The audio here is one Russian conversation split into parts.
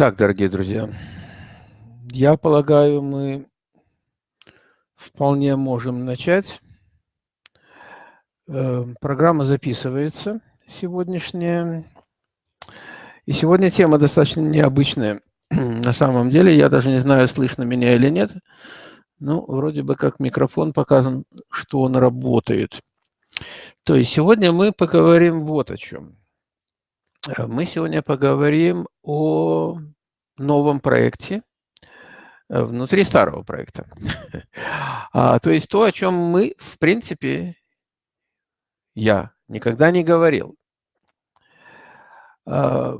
Так, дорогие друзья, я полагаю, мы вполне можем начать. Э, программа записывается сегодняшняя. И сегодня тема достаточно необычная. На самом деле, я даже не знаю, слышно меня или нет. Ну, вроде бы как микрофон показан, что он работает. То есть сегодня мы поговорим вот о чем. Э, мы сегодня поговорим о новом проекте э, внутри старого проекта. а, то есть то, о чем мы, в принципе, я никогда не говорил. А,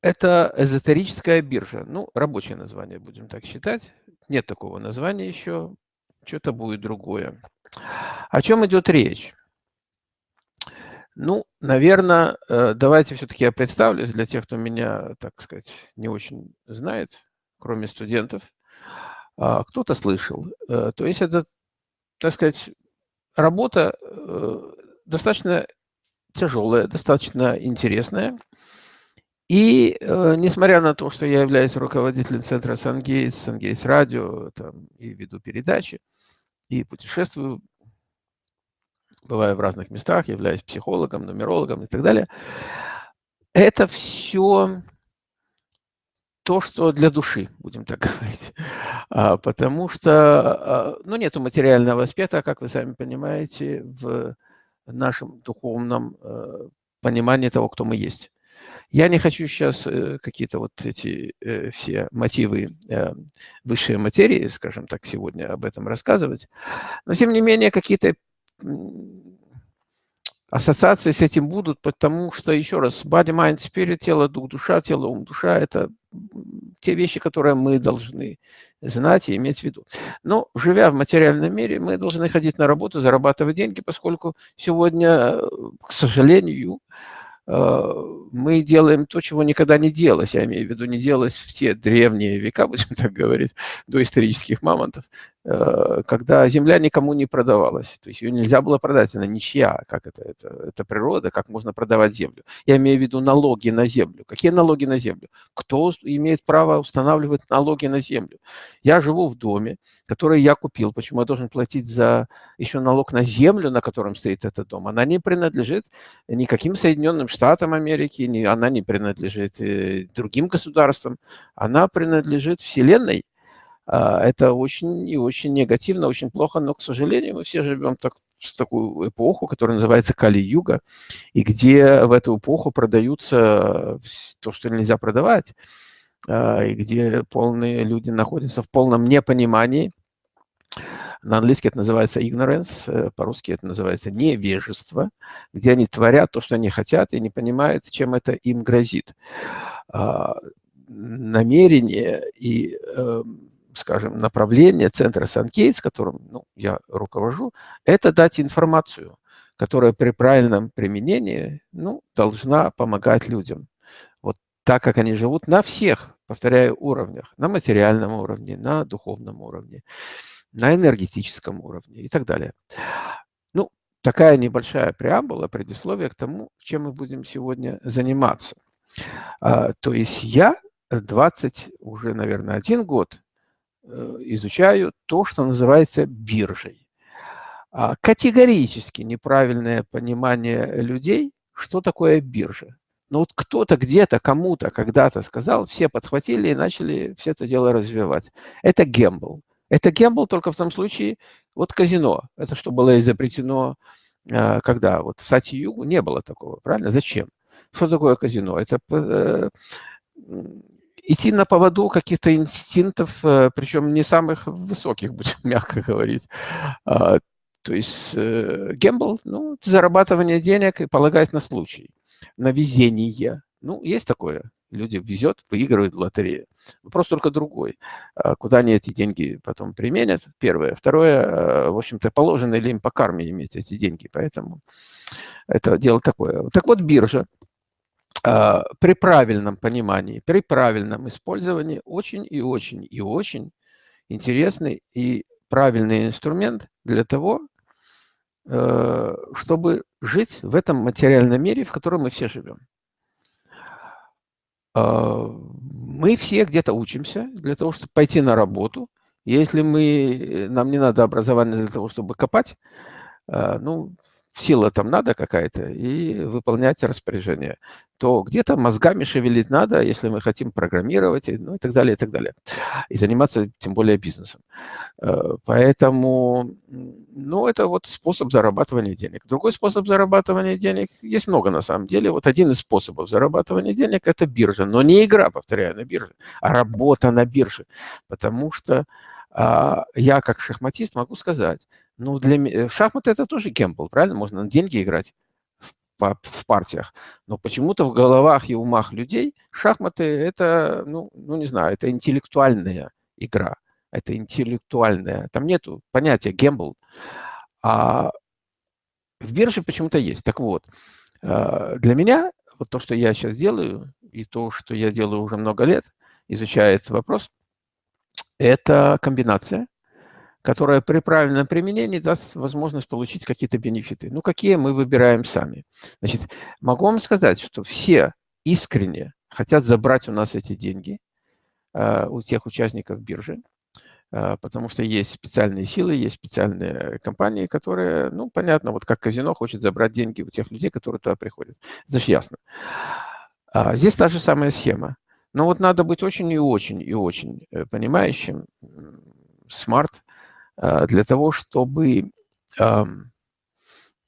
это эзотерическая биржа. Ну, рабочее название, будем так считать. Нет такого названия еще. Что-то будет другое. О чем идет речь? Ну, наверное, э, давайте все-таки я представлюсь для тех, кто меня, так сказать, не очень знает, кроме студентов. А, кто-то слышал. Э, то есть это, так сказать, работа э, достаточно тяжелая, достаточно интересная. И несмотря на то, что я являюсь руководителем центра Сангейтс, Сангейтс радио, там, и веду передачи, и путешествую бываю в разных местах, являюсь психологом, нумерологом и так далее. Это все то, что для души, будем так говорить. А, потому что, а, ну, нету материального аспекта, как вы сами понимаете, в нашем духовном э, понимании того, кто мы есть. Я не хочу сейчас э, какие-то вот эти э, все мотивы высшей материи, скажем так, сегодня об этом рассказывать, но тем не менее какие-то ассоциации с этим будут, потому что, еще раз, body, mind, spirit, тело, дух, душа, тело, ум, душа – это те вещи, которые мы должны знать и иметь в виду. Но, живя в материальном мире, мы должны ходить на работу, зарабатывать деньги, поскольку сегодня, к сожалению, Э, мы делаем то, чего никогда не делалось, я имею в виду, не делалось в те древние века, будем так говорить, до исторических мамонтов, когда земля никому не продавалась. То есть ее нельзя было продать, она ничья, как это, это, это природа, как можно продавать землю. Я имею в виду налоги на землю. Какие налоги на землю? Кто имеет право устанавливать налоги на землю? Я живу в доме, который я купил. Почему я должен платить за еще налог на землю, на котором стоит этот дом? Она не принадлежит никаким Соединенным Штатам Америки, не, она не принадлежит э, другим государствам, она принадлежит Вселенной. А, это очень и очень негативно, очень плохо, но, к сожалению, мы все живем так, в такую эпоху, которая называется Кали-Юга, и где в эту эпоху продаются то, что нельзя продавать, а, и где полные люди находятся в полном непонимании – на английский это называется ignorance, э, по-русски это называется невежество, где они творят то, что они хотят, и не понимают, чем это им грозит. А, намерение и, эм, скажем, направление центра Санкейт, с которым ну, я руковожу, это дать информацию, которая при правильном применении ну, должна помогать людям. Вот так, как они живут на всех, повторяю, уровнях, на материальном уровне, на духовном уровне на энергетическом уровне и так далее. Ну, такая небольшая преамбула, предисловие к тому, чем мы будем сегодня заниматься. А, то есть я 20, уже, наверное, один год изучаю то, что называется биржей. А, категорически неправильное понимание людей, что такое биржа. Но вот кто-то где-то, кому-то, когда-то сказал, все подхватили и начали все это дело развивать. Это гембл. Это гембл только в том случае, вот казино, это что было изобретено, э, когда вот в Сати-Югу не было такого, правильно? Зачем? Что такое казино? Это э, идти на поводу каких-то инстинктов, э, причем не самых высоких, будем мягко говорить. А, то есть гембл, ну, зарабатывание денег и полагаясь на случай, на везение. Ну, есть такое люди везет, выигрывают в лотерею. Вопрос только другой. А куда они эти деньги потом применят? Первое. Второе, а, в общем-то, положено ли им по карме иметь эти деньги. Поэтому это дело такое. Так вот, биржа при правильном понимании, при правильном использовании очень и очень и очень интересный и правильный инструмент для того, э, чтобы жить в этом материальном мире, в котором мы все живем. а, мы все где-то учимся для того, чтобы пойти на работу. Если мы, нам не надо образование для того, чтобы копать, а, ну, сила там надо какая-то, и выполнять распоряжение, то где-то мозгами шевелить надо, если мы хотим программировать, и, ну и так далее, и так далее. И заниматься тем более бизнесом. Э, поэтому, ну, это вот способ зарабатывания денег. Другой способ зарабатывания денег, есть много на самом деле. Вот один из способов зарабатывания денег – это биржа. Но не игра, повторяю, на бирже, а работа на бирже. Потому что а, я, как шахматист, могу сказать, ну, для меня шахматы – это тоже гембл, правильно? Можно на деньги играть в, в партиях. Но почему-то в головах и умах людей шахматы – это, ну, ну, не знаю, это интеллектуальная игра. Это интеллектуальная. Там нету понятия гембл. А в бирже почему-то есть. Так вот, а, для меня вот то, что я сейчас делаю, и то, что я делаю уже много лет, изучая этот вопрос, это комбинация, которая при правильном применении даст возможность получить какие-то бенефиты. Ну, какие мы выбираем сами. Значит, могу вам сказать, что все искренне хотят забрать у нас эти деньги, э, у тех участников биржи, э, потому что есть специальные силы, есть специальные компании, которые, ну, понятно, вот как казино хочет забрать деньги у тех людей, которые туда приходят. Это же ясно. А здесь та же самая схема. Но вот надо быть очень и очень и очень э, понимающим, смарт, для того, чтобы,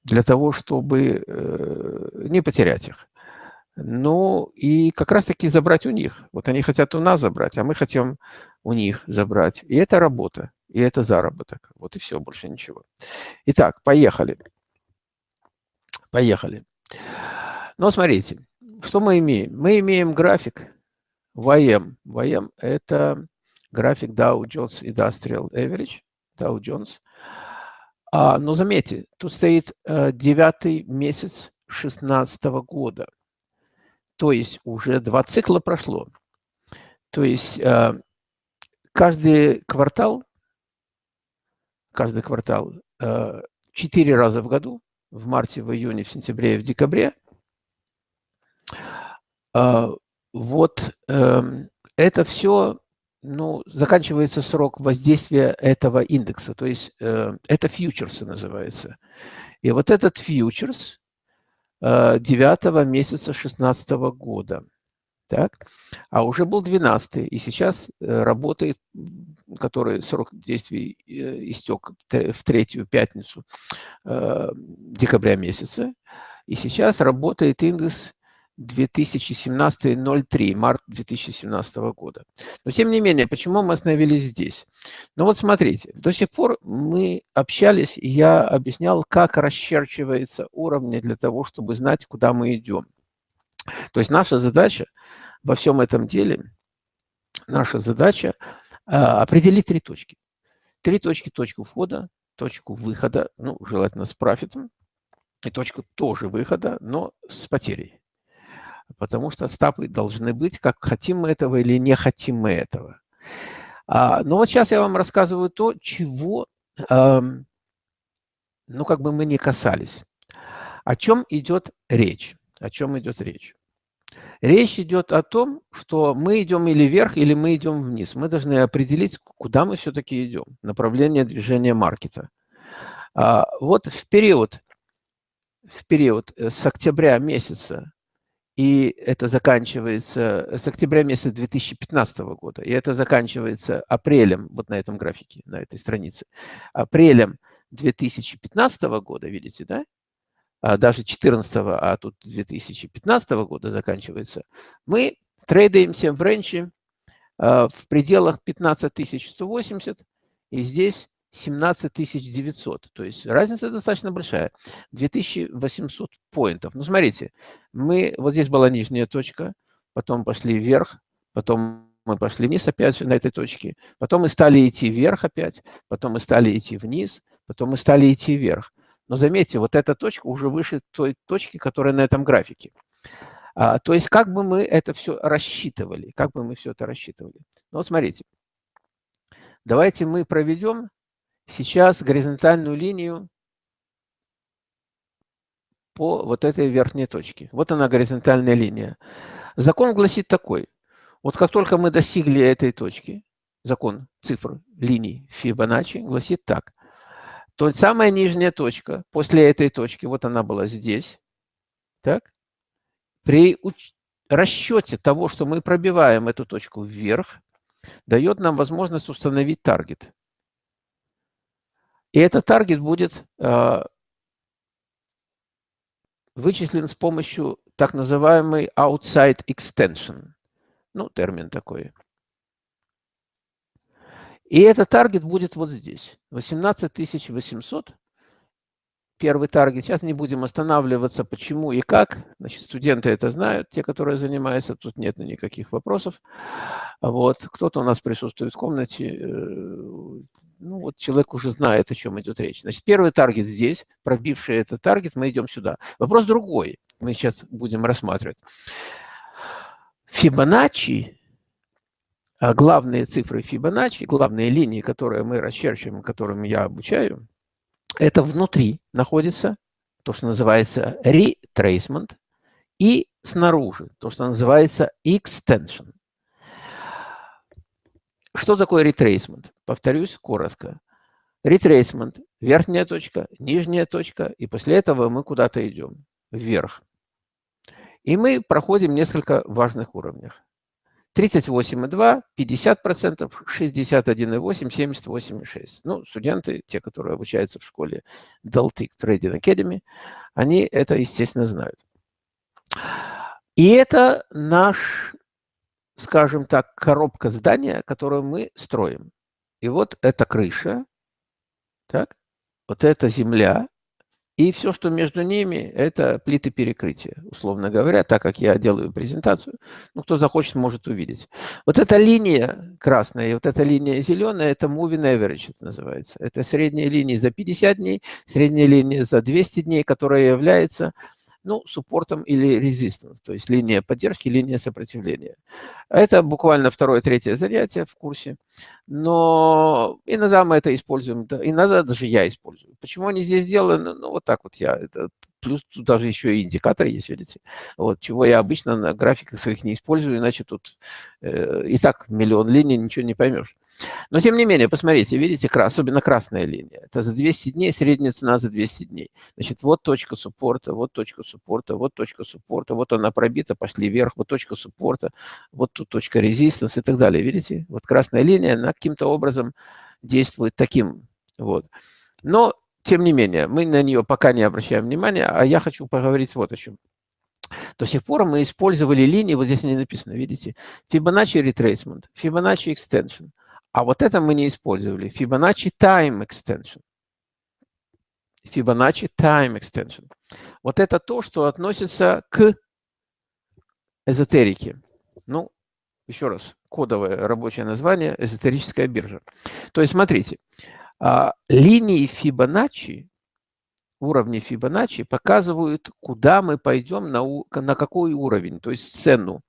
для того, чтобы э, не потерять их. Ну, и как раз-таки забрать у них. Вот они хотят у нас забрать, а мы хотим у них забрать. И это работа, и это заработок. Вот и все, больше ничего. Итак, поехали. Поехали. Но смотрите, что мы имеем? Мы имеем график, YM. YM – это график Dow Jones Industrial Average, Dow Jones. А, но заметьте, тут стоит э, девятый месяц 2016 года. То есть уже два цикла прошло. То есть э, каждый квартал, каждый квартал э, четыре раза в году, в марте, в июне, в сентябре и в декабре, э, вот э, это все, ну, заканчивается срок воздействия этого индекса, то есть э, это фьючерсы называется. И вот этот фьючерс э, 9 месяца 2016 года, так, а уже был 12 и сейчас э, работает, который срок действия э, истек в третью пятницу э, декабря месяца, и сейчас работает индекс 2017-03, март 2017 года. Но тем не менее, почему мы остановились здесь? Ну вот смотрите, до сих пор мы общались, и я объяснял, как расчерчивается уровни для того, чтобы знать, куда мы идем. То есть наша задача во всем этом деле, наша задача а, определить три точки. Три точки, точку входа, точку выхода, ну, желательно с профитом, и точку тоже выхода, но с потерей потому что стапы должны быть, как хотим мы этого или не хотим мы этого. А, но вот сейчас я вам рассказываю то, чего, э, ну, как бы мы не касались. О чем идет речь? О чем идет речь? Речь идет о том, что мы идем или вверх, или мы идем вниз. Мы должны определить, куда мы все-таки идем, направление движения маркета. А, вот в период, в период э, с октября месяца и это заканчивается с октября месяца 2015 года, и это заканчивается апрелем, вот на этом графике, на этой странице, апрелем 2015 года, видите, да? А даже 14, а тут 2015 года заканчивается, мы трейдаемся в рейнже а, в пределах 15180, и здесь 17 900. То есть разница достаточно большая. 2800 поинтов. Ну, смотрите, мы, вот здесь была нижняя точка, потом пошли вверх, потом мы пошли вниз опять на этой точке, потом мы стали идти вверх опять, потом мы стали идти вниз, потом мы стали идти вверх. Но заметьте, вот эта точка уже выше той точки, которая на этом графике. А, то есть как бы мы это все рассчитывали, как бы мы все это рассчитывали. Ну, вот смотрите, давайте мы проведем сейчас горизонтальную линию по вот этой верхней точке. Вот она горизонтальная линия. Закон гласит такой. Вот как только мы достигли этой точки, закон цифр линий Фибоначчи гласит так. То самая нижняя точка после этой точки, вот она была здесь, так, при расчете того, что мы пробиваем эту точку вверх, дает нам возможность установить таргет. И этот таргет будет э, вычислен с помощью так называемой outside extension. Ну, термин такой. И этот таргет будет вот здесь. 18 800 первый таргет. Сейчас не будем останавливаться, почему и как. Значит, студенты это знают, те, которые занимаются, тут нет никаких вопросов. Вот. Кто-то у нас присутствует в комнате, э, ну вот человек уже знает, о чем идет речь. Значит, первый таргет здесь, пробивший этот таргет, мы идем сюда. Вопрос другой, мы сейчас будем рассматривать. Фибоначчи, а главные цифры Фибоначчи, главные линии, которые мы расчерчиваем, которым я обучаю – это внутри находится то, что называется retracement, и снаружи то, что называется extension. Что такое retracement? Повторюсь коротко. Retracement – верхняя точка, нижняя точка, и после этого мы куда-то идем, вверх. И мы проходим несколько важных уровней. 38,2, 50%, 61,8, 78,6. Ну, студенты, те, которые обучаются в школе Daltic Trading Academy, они это, естественно, знают. И это наш, скажем так, коробка здания, которую мы строим. И вот эта крыша, так, вот эта земля, и все, что между ними, это плиты перекрытия, условно говоря, так как я делаю презентацию. Ну, кто захочет, может увидеть. Вот эта линия красная и вот эта линия зеленая, это moving average это называется. Это средняя линия за 50 дней, средняя линия за 200 дней, которая является ну, суппортом или резистенс, то есть линия поддержки, линия сопротивления. Это буквально второе-третье занятие в курсе, но иногда мы это используем, иногда даже я использую. Почему они здесь сделаны? Ну, вот так вот я, это плюс тут даже еще и индикаторы есть, видите, вот, чего я обычно на графиках своих не использую, иначе тут э, и так миллион линий, ничего не поймешь. Но тем не менее, посмотрите, видите, особенно красная линия, это за 200 дней, средняя цена за 200 дней. Значит, вот точка суппорта, вот точка суппорта, вот точка суппорта, вот она пробита, пошли вверх, вот точка суппорта, вот тут точка резистанс и так далее, видите? Вот красная линия, она каким-то образом действует таким, вот. Но тем не менее, мы на нее пока не обращаем внимания, а я хочу поговорить вот о чем. До сих пор мы использовали линии, вот здесь не написано, видите, Fibonacci Retracement, Fibonacci Extension. А вот это мы не использовали, Fibonacci Time Extension. Fibonacci Time Extension. Вот это то, что относится к эзотерике. Ну, еще раз, кодовое рабочее название – эзотерическая биржа. То есть, смотрите, линии Фибоначчи, уровни Фибоначчи показывают, куда мы пойдем, на, на какой уровень, то есть цену.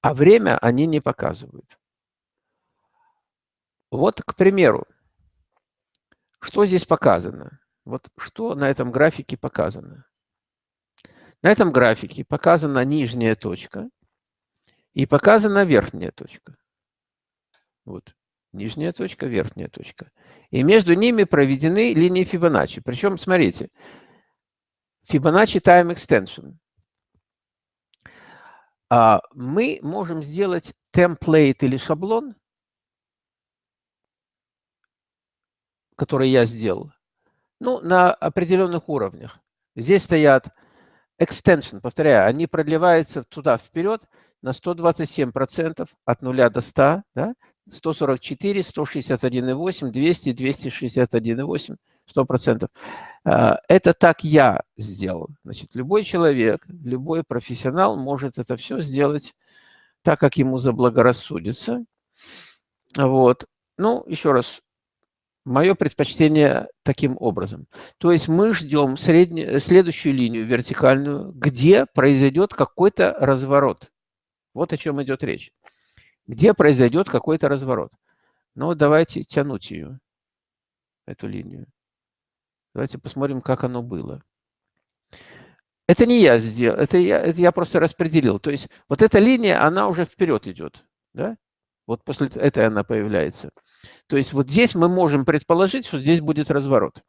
А время они не показывают. Вот, к примеру, что здесь показано? Вот что на этом графике показано? На этом графике показана нижняя точка и показана верхняя точка. Вот. Нижняя точка, верхняя точка. И между ними проведены линии Фибоначчи. Причем, смотрите, Fibonacci Time Extension. А, мы можем сделать темплейт или шаблон, который я сделал, ну, на определенных уровнях. Здесь стоят extension, повторяю, они продлеваются туда вперед на 127% от 0 до 100, да? 144, 161,8, 200, 261,8, 100%. Это так я сделал. Значит, любой человек, любой профессионал может это все сделать так, как ему заблагорассудится. Вот. Ну, еще раз, мое предпочтение таким образом. То есть мы ждем среднюю, следующую линию вертикальную, где произойдет какой-то разворот. Вот о чем идет речь где произойдет какой-то разворот. Но давайте тянуть ее, эту линию. Давайте посмотрим, как оно было. Это не я сделал, это я, это я просто распределил. То есть вот эта линия, она уже вперед идет. Да? Вот после этой она появляется. То есть вот здесь мы можем предположить, что здесь будет разворот.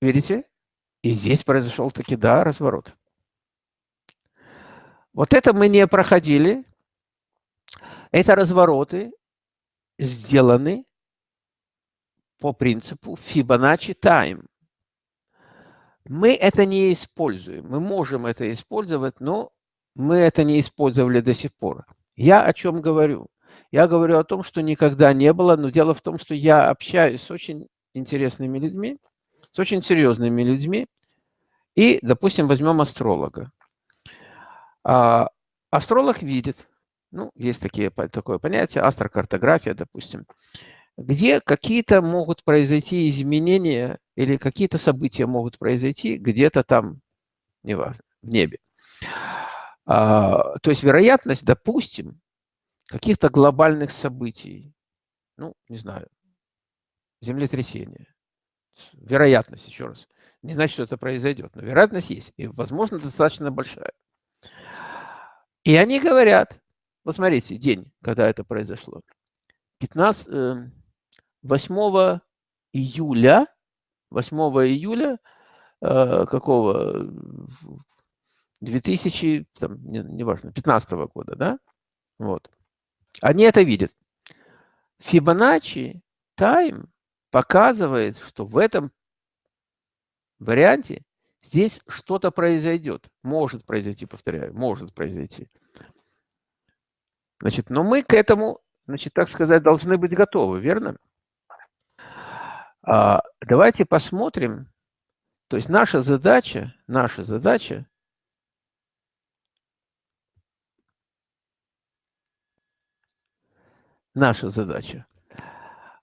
Видите? И здесь произошел таки, да, разворот. Вот это мы не проходили. Это развороты сделаны по принципу Fibonacci Time. Мы это не используем. Мы можем это использовать, но мы это не использовали до сих пор. Я о чем говорю? Я говорю о том, что никогда не было, но дело в том, что я общаюсь с очень интересными людьми, с очень серьезными людьми, и, допустим, возьмем астролога. А, астролог видит, ну, есть такие, такое понятие, астрокартография, допустим, где какие-то могут произойти изменения или какие-то события могут произойти где-то там, неважно, в небе. А, то есть вероятность, допустим, каких-то глобальных событий, ну, не знаю, землетрясение, вероятность, еще раз, не значит, что это произойдет, но вероятность есть, и, возможно, достаточно большая. И они говорят, вот смотрите, день, когда это произошло, 15, 8 июля, 8 июля э, какого, 2000, там, не, неважно, 15 -го года, да? Вот. Они это видят. Фибоначчи тайм показывает, что в этом варианте здесь что-то произойдет. Может произойти, повторяю, может произойти. Значит, но мы к этому, значит, так сказать, должны быть готовы, верно? А, давайте посмотрим. То есть наша задача, наша задача наша задача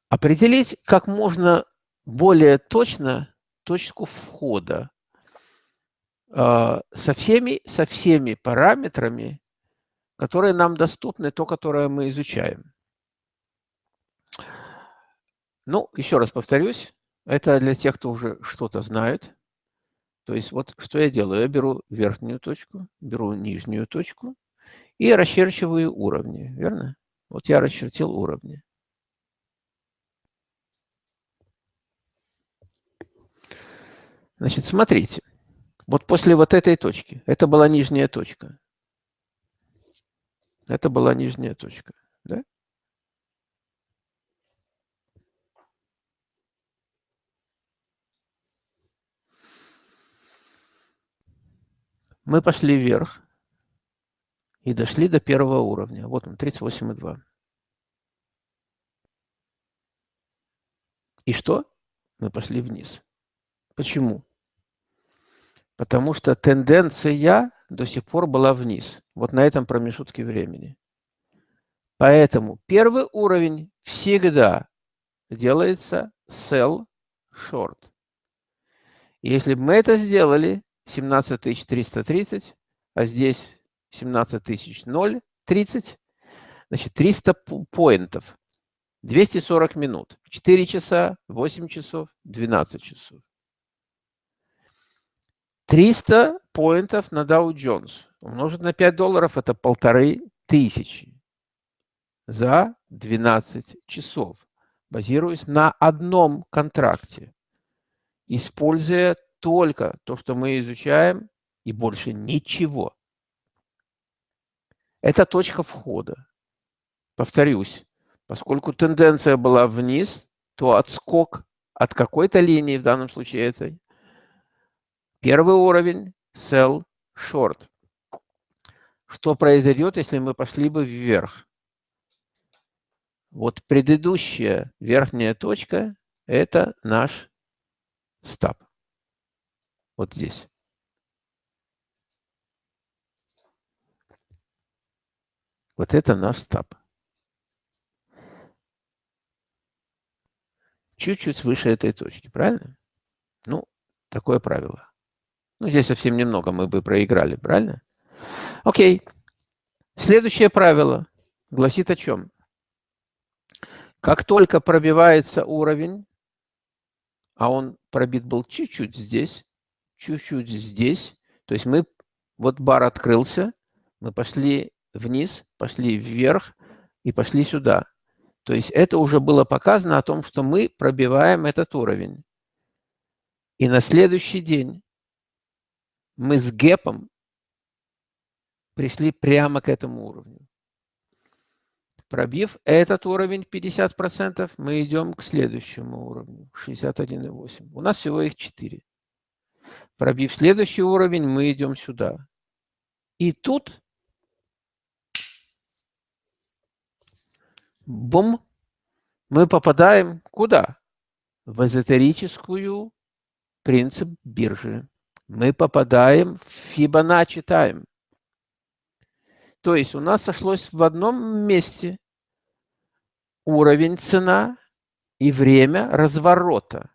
определить как можно более точно точку входа со, всеми, со всеми параметрами, которые нам доступны, то, которое мы изучаем. Ну, еще раз повторюсь, это для тех, кто уже что-то знает. То есть вот что я делаю? Я беру верхнюю точку, беру нижнюю точку и расчерчиваю уровни, верно? Вот я расчертил уровни. Значит, смотрите. Вот после вот этой точки, это была нижняя точка. Это была нижняя точка. Да? Мы пошли вверх и дошли до первого уровня. Вот он, 38,2. И что? Мы пошли вниз. Почему? Потому что тенденция до сих пор была вниз. Вот на этом промежутке времени. Поэтому первый уровень всегда делается sell short. Если бы мы это сделали, 17330, а здесь 17 0, 30, значит 300 поинтов, 240 минут, 4 часа, 8 часов, 12 часов. 300 поинтов на Dow Jones умножить на 5 долларов – это полторы тысячи за 12 часов, базируясь на одном контракте, используя только то, что мы изучаем, и больше ничего. Это точка входа. Повторюсь, поскольку тенденция была вниз, то отскок от какой-то линии, в данном случае этой, Первый уровень – sell short. Что произойдет, если мы пошли бы вверх? Вот предыдущая верхняя точка – это наш стоп. Вот здесь. Вот это наш стоп. Чуть-чуть выше этой точки, правильно? Ну, такое правило. Ну, здесь совсем немного мы бы проиграли, правильно? Окей. Следующее правило гласит о чем? Как только пробивается уровень, а он пробит был чуть-чуть здесь, чуть-чуть здесь. То есть мы, вот бар открылся, мы пошли вниз, пошли вверх и пошли сюда. То есть это уже было показано о том, что мы пробиваем этот уровень. И на следующий день мы с гэпом пришли прямо к этому уровню. Пробив этот уровень 50%, мы идем к следующему уровню, 61,8. У нас всего их 4. Пробив следующий уровень, мы идем сюда. И тут, бум, мы попадаем куда? В эзотерическую принцип биржи. Мы попадаем в Fibonacci Time. То есть у нас сошлось в одном месте уровень цена и время разворота.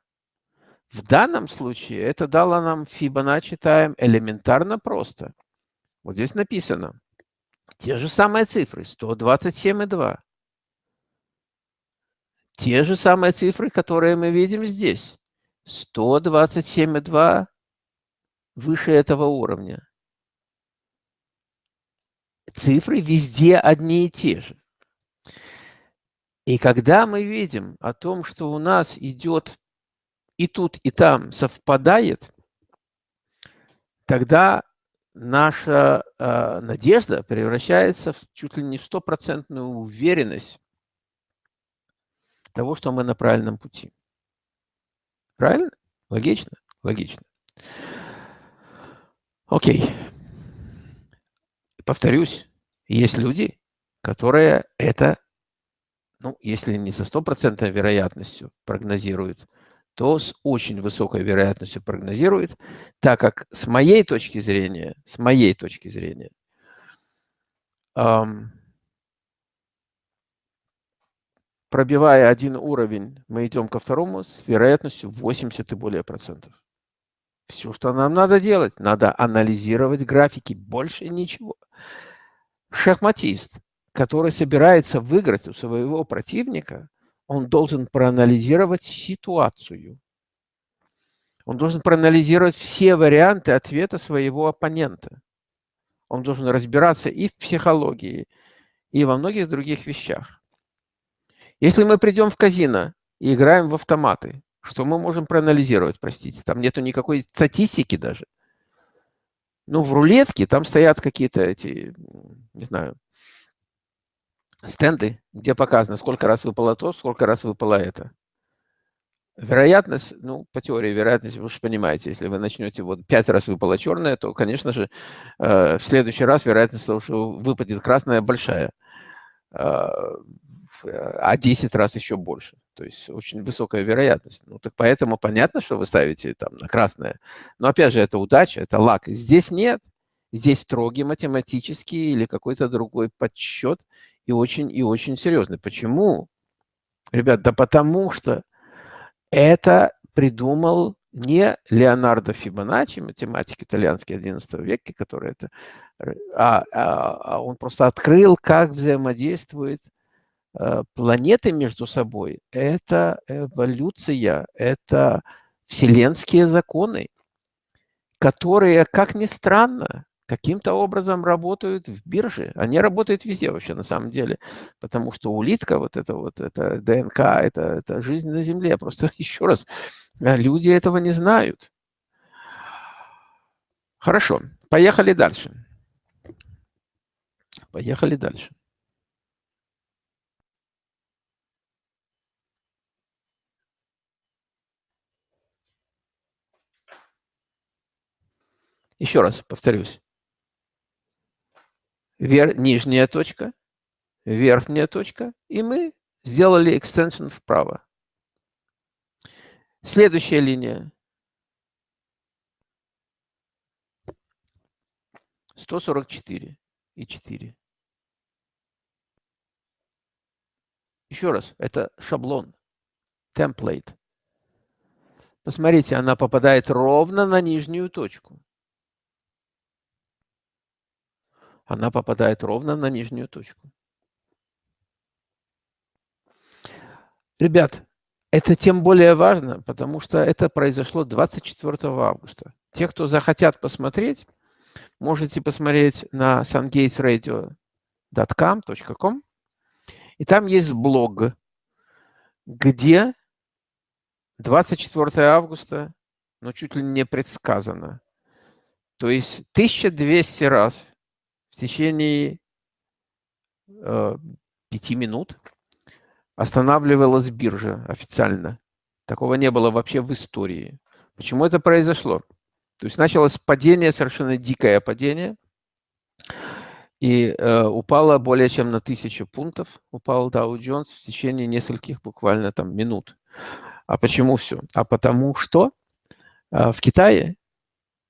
В данном случае это дало нам Fibonacci Time элементарно просто. Вот здесь написано те же самые цифры, 127,2. Те же самые цифры, которые мы видим здесь. 127,2 выше этого уровня цифры везде одни и те же. И когда мы видим о том, что у нас идет и тут, и там совпадает, тогда наша э, надежда превращается в чуть ли не в стопроцентную уверенность того, что мы на правильном пути. Правильно? Логично? Логично. Окей повторюсь, есть люди, которые это, ну, если не со стопроцентной вероятностью прогнозируют, то с очень высокой вероятностью прогнозируют, так как с моей точки зрения, с моей точки зрения, эм, пробивая один уровень, мы идем ко второму с вероятностью 80 и более процентов. Все, что нам надо делать, надо анализировать графики, больше ничего. Шахматист, который собирается выиграть у своего противника, он должен проанализировать ситуацию. Он должен проанализировать все варианты ответа своего оппонента. Он должен разбираться и в психологии, и во многих других вещах. Если мы придем в казино и играем в автоматы, что мы можем проанализировать, простите? Там нету никакой статистики даже. Ну, в рулетке там стоят какие-то эти, не знаю, стенды, где показано, сколько раз выпало то, сколько раз выпало это. Вероятность, ну, по теории вероятности, вы же понимаете, если вы начнете, вот пять раз выпало черное, то, конечно же, э, в следующий раз вероятность того, что выпадет красная, большая. Э, а 10 раз еще больше. То есть очень высокая вероятность. Ну, так поэтому понятно, что вы ставите там на красное. Но опять же, это удача, это лак. Здесь нет. Здесь строгий математический или какой-то другой подсчет и очень, и очень серьезный. Почему? Ребят, да потому что это придумал не Леонардо Фибоначчи, математик итальянский XI века, который это, а, а, а он просто открыл, как взаимодействует планеты между собой – это эволюция, это вселенские законы, которые, как ни странно, каким-то образом работают в бирже. Они работают везде вообще на самом деле, потому что улитка, вот это вот, это ДНК, это, это жизнь на Земле. Просто еще раз, э, люди этого не знают. Хорошо, поехали дальше. Поехали дальше. Еще раз повторюсь. Вер, нижняя точка, верхняя точка, и мы сделали экстеншн вправо. Следующая линия. 144 и 4. Еще раз, это шаблон, темплейт. Посмотрите, она попадает ровно на нижнюю точку. Она попадает ровно на нижнюю точку. Ребят, Это тем более важно, потому что это произошло 24 августа. Те, кто захотят посмотреть, можете посмотреть на sungatesradio.com, и там есть блог, где 24 августа, ну, чуть ли не предсказано. То есть 1200 раз в течение э, 5 минут останавливалась биржа официально. Такого не было вообще в истории. Почему это произошло? То есть началось падение, совершенно дикое падение, и э, упало более чем на тысячу пунктов, упал Dow Jones в течение нескольких буквально там минут. А почему все? А потому что э, в Китае,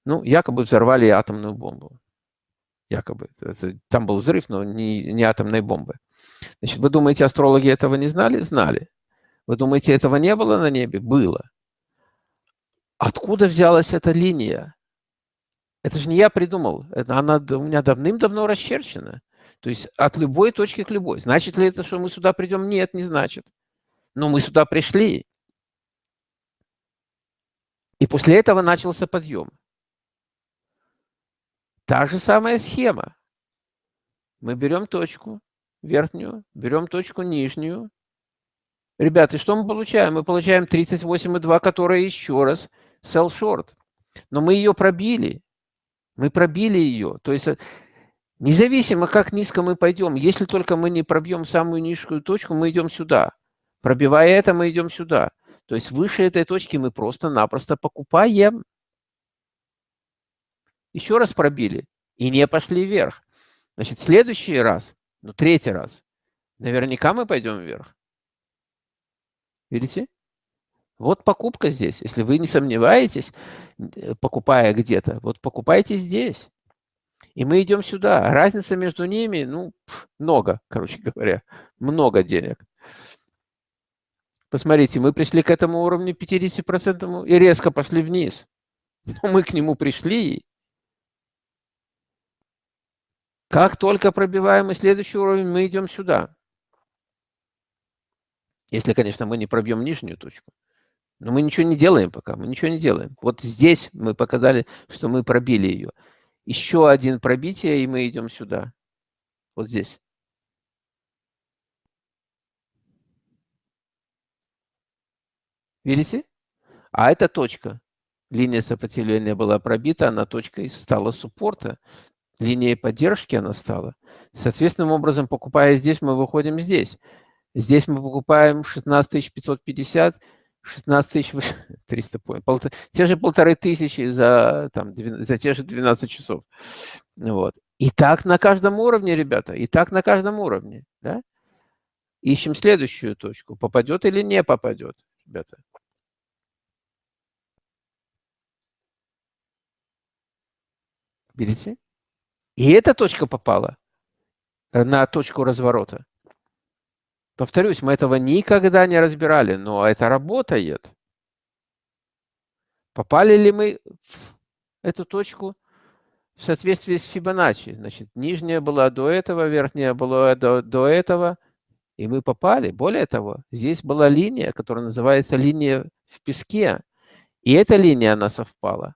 ну, якобы взорвали атомную бомбу. Якобы. Это, там был взрыв, но не, не атомной бомбы. Значит, вы думаете, астрологи этого не знали? Знали. Вы думаете, этого не было на небе? Было. Откуда взялась эта линия? Это же не я придумал. Это она у меня давным-давно расчерчена. То есть от любой точки к любой. Значит ли это, что мы сюда придем? Нет, не значит. Но мы сюда пришли. И после этого начался подъем. Та же самая схема. Мы берем точку, верхнюю, берем точку нижнюю. Ребята, что мы получаем? Мы получаем 38,2, которая еще раз sell short. Но мы ее пробили. Мы пробили ее. То есть э, независимо, как низко мы пойдем, если только мы не пробьем самую низкую точку, мы идем сюда. Пробивая это, мы идем сюда. То есть выше этой точки мы просто-напросто покупаем. Еще раз пробили и не пошли вверх. Значит, следующий раз ну, третий раз. Наверняка мы пойдем вверх. Видите? Вот покупка здесь. Если вы не сомневаетесь, э, покупая где-то, вот покупайте здесь. И мы идем сюда. Разница между ними, ну, много, короче говоря. Много денег. Посмотрите, мы пришли к этому уровню 50% и резко пошли вниз. Но мы к нему пришли, как только пробиваем мы следующий уровень, мы идем сюда. Если, конечно, мы не пробьем нижнюю точку. Но мы ничего не делаем пока, мы ничего не делаем. Вот здесь мы показали, что мы пробили ее. Еще один пробитие, и мы идем сюда. Вот здесь. Видите? А эта точка. Линия сопротивления была пробита, она точкой стала суппорта линией поддержки она стала. Соответственным образом, покупая здесь, мы выходим здесь. Здесь мы покупаем 16 550, 16 300 поинт, полтора, те же полторы тысячи за, там, за те же 12 часов. Вот. И так на каждом уровне, ребята, и так на каждом уровне. Да? Ищем следующую точку, попадет или не попадет, ребята. Видите? И эта точка попала э, на точку разворота. Повторюсь, мы этого никогда не разбирали, но это работает. Попали ли мы в эту точку в соответствии с Фибоначчи? Значит, нижняя была до этого, верхняя была до, до этого, и мы попали. Более того, здесь была линия, которая называется линия в песке, и эта линия, она совпала.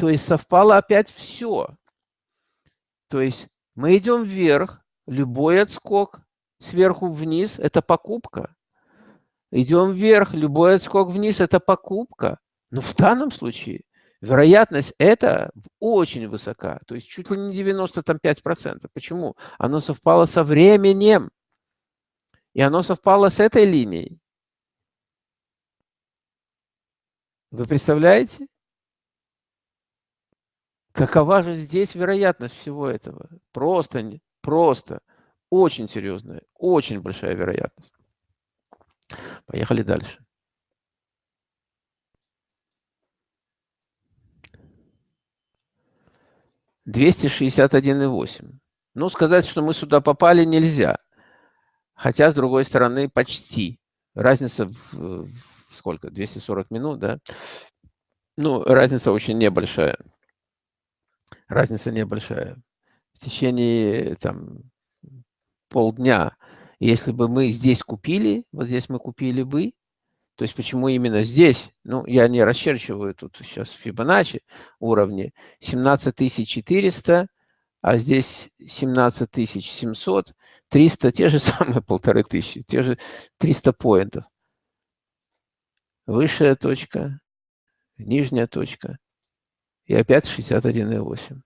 То есть совпало опять все. То есть мы идем вверх, любой отскок сверху вниз – это покупка. Идем вверх, любой отскок вниз – это покупка. Но в данном случае вероятность это очень высока, то есть чуть ли не 95%. Почему? Оно совпало со временем, и оно совпало с этой линией. Вы представляете? Какова же здесь вероятность всего этого? Просто, просто, очень серьезная, очень большая вероятность. Поехали дальше. Двести шестьдесят один и восемь. Ну, сказать, что мы сюда попали, нельзя. Хотя, с другой стороны, почти. Разница в, в сколько? 240 минут, да? Ну, разница очень небольшая разница небольшая. В течение там, полдня Если бы мы здесь купили, вот здесь мы купили бы, то есть почему именно здесь? Ну, я не расчерчиваю тут сейчас Фибоначчи уровни. 17400, а здесь 17700, 300, те же самые полторы тысячи, те же 300 поинтов. Высшая точка, нижняя точка и опять 61,8.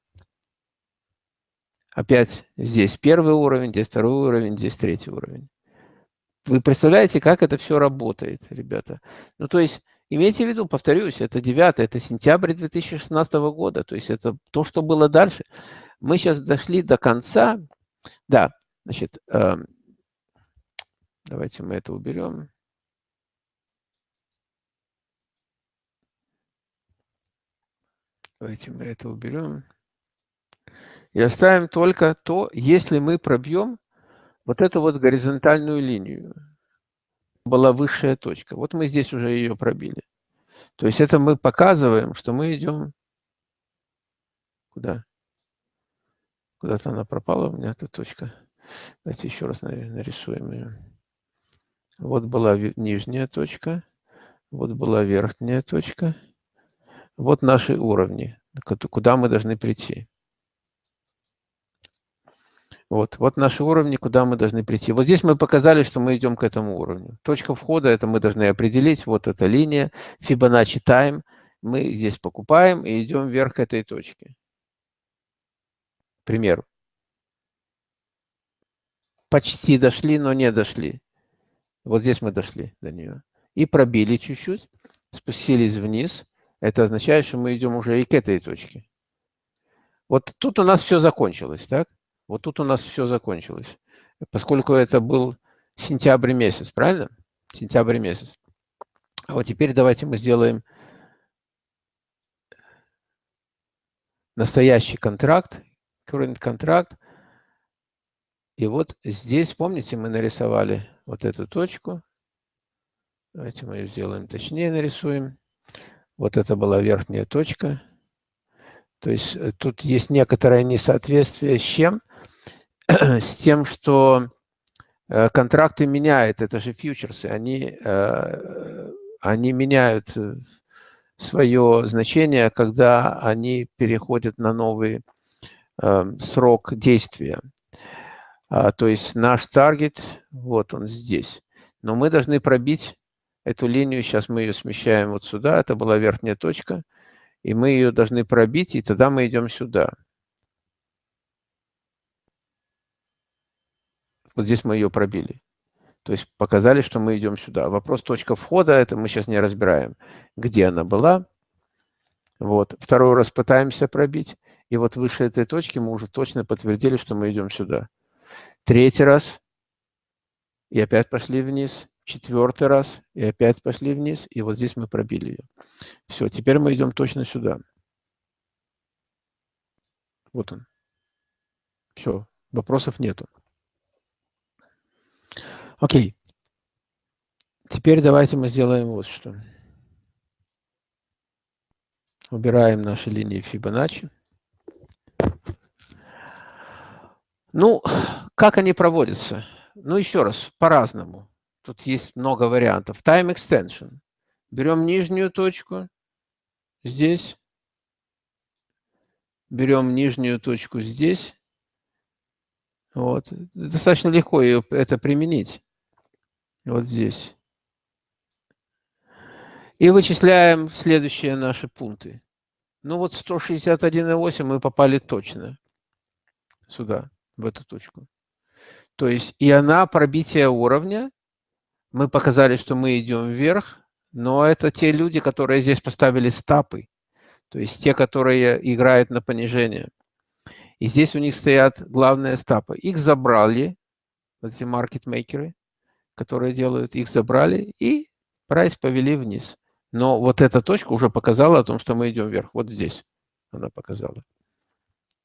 Опять здесь первый уровень, здесь второй уровень, здесь третий уровень. Вы представляете, как это все работает, ребята? Ну, то есть, имейте в виду, повторюсь, это 9, это сентябрь 2016 года, то есть это то, что было дальше. Мы сейчас дошли до конца. Да, значит, э, давайте мы это уберем. Давайте мы это уберем. И оставим только то, если мы пробьем вот эту вот горизонтальную линию. Была высшая точка. Вот мы здесь уже ее пробили. То есть это мы показываем, что мы идем... Куда? Куда-то она пропала у меня, эта точка. Давайте еще раз нарисуем ее. Вот была нижняя точка. Вот была верхняя точка. Вот наши уровни, куда мы должны прийти. Вот, вот наши уровни, куда мы должны прийти. Вот здесь мы показали, что мы идем к этому уровню. Точка входа, это мы должны определить. Вот эта линия, Fibonacci Time. Мы здесь покупаем и идем вверх к этой точке. К примеру. Почти дошли, но не дошли. Вот здесь мы дошли до нее. И пробили чуть-чуть, спустились вниз. Это означает, что мы идем уже и к этой точке. Вот тут у нас все закончилось, так? Вот тут у нас все закончилось. Поскольку это был сентябрь месяц, правильно? Сентябрь месяц. А вот теперь давайте мы сделаем настоящий контракт, current контракт. И вот здесь, помните, мы нарисовали вот эту точку. Давайте мы ее сделаем точнее, нарисуем. Вот это была верхняя точка. То есть э, тут есть некоторое несоответствие с чем? с тем, что э, контракты меняют, это же фьючерсы, они, э, они меняют свое значение, когда они переходят на новый срок действия. А, то есть наш таргет, вот он здесь. Но мы должны пробить эту линию, сейчас мы ее смещаем вот сюда, это была верхняя точка, и мы ее должны пробить, и тогда мы идем сюда. Вот здесь мы ее пробили. То есть показали, что мы идем сюда. Вопрос точка входа, это мы сейчас не разбираем, где она была. Вот. Второй раз пытаемся пробить. И вот выше этой точки мы уже точно подтвердили, что мы идем сюда. Третий раз. И опять пошли вниз четвертый раз, и опять пошли вниз, и вот здесь мы пробили ее. Все, теперь мы идем точно сюда. Вот он. Все, вопросов нету. Окей. Теперь давайте мы сделаем вот что. Убираем наши линии Фибоначчи. Ну, как они проводятся? Ну, еще раз, по-разному. Тут есть много вариантов. Time extension. Берем нижнюю точку здесь. Берем нижнюю точку здесь. Вот. Достаточно легко ее, это применить. Вот здесь. И вычисляем следующие наши пункты. Ну вот 161,8 мы попали точно сюда, в эту точку. То есть и она пробитие уровня мы показали, что мы идем вверх, но это те люди, которые здесь поставили стапы, то есть те, которые играют на понижение. И здесь у них стоят главные стапы. Их забрали, вот эти маркетмейкеры, которые делают, их забрали и прайс повели вниз. Но вот эта точка уже показала о том, что мы идем вверх. Вот здесь она показала.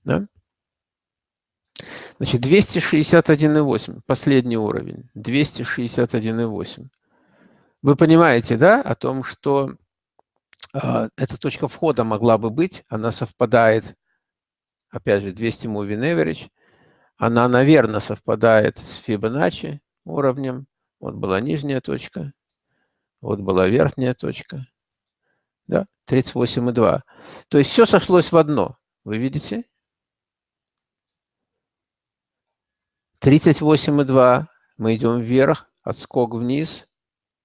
Да? Значит, 261,8, последний уровень, 261,8. Вы понимаете, да, о том, что э, эта точка входа могла бы быть, она совпадает, опять же, 200 moving average, она, наверное, совпадает с Fibonacci, уровнем, вот была нижняя точка, вот была верхняя точка, да, 38,2. То есть все сошлось в одно, вы видите? 38,2, мы идем вверх, отскок вниз,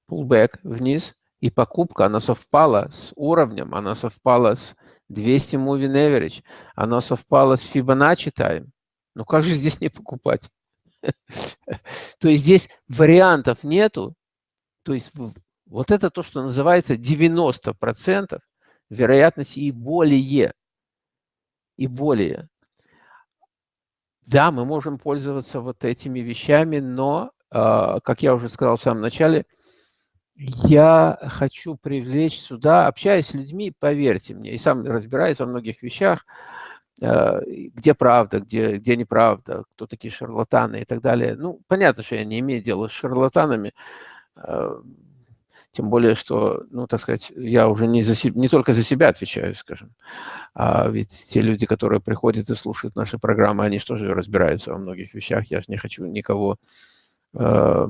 pullback вниз, и покупка, она совпала с уровнем, она совпала с 200 moving average, она совпала с Fibonacci time. Ну как же здесь не покупать? То есть здесь вариантов нету. То есть вот это то, что называется 90% вероятности и более. И более. Да, мы можем пользоваться вот этими вещами, но, а, как я уже сказал в самом начале, я хочу привлечь сюда, общаясь с людьми, поверьте мне, и сам разбираюсь во многих вещах, э, где правда, где, где неправда, кто такие шарлатаны и так далее. Ну, понятно, что я не имею дела с шарлатанами, э, тем более, что, ну, так сказать, я уже не, за себя, не только за себя отвечаю, скажем, а ведь те люди, которые приходят и слушают наши программы, они что же разбираются во многих вещах, я же не хочу никого э,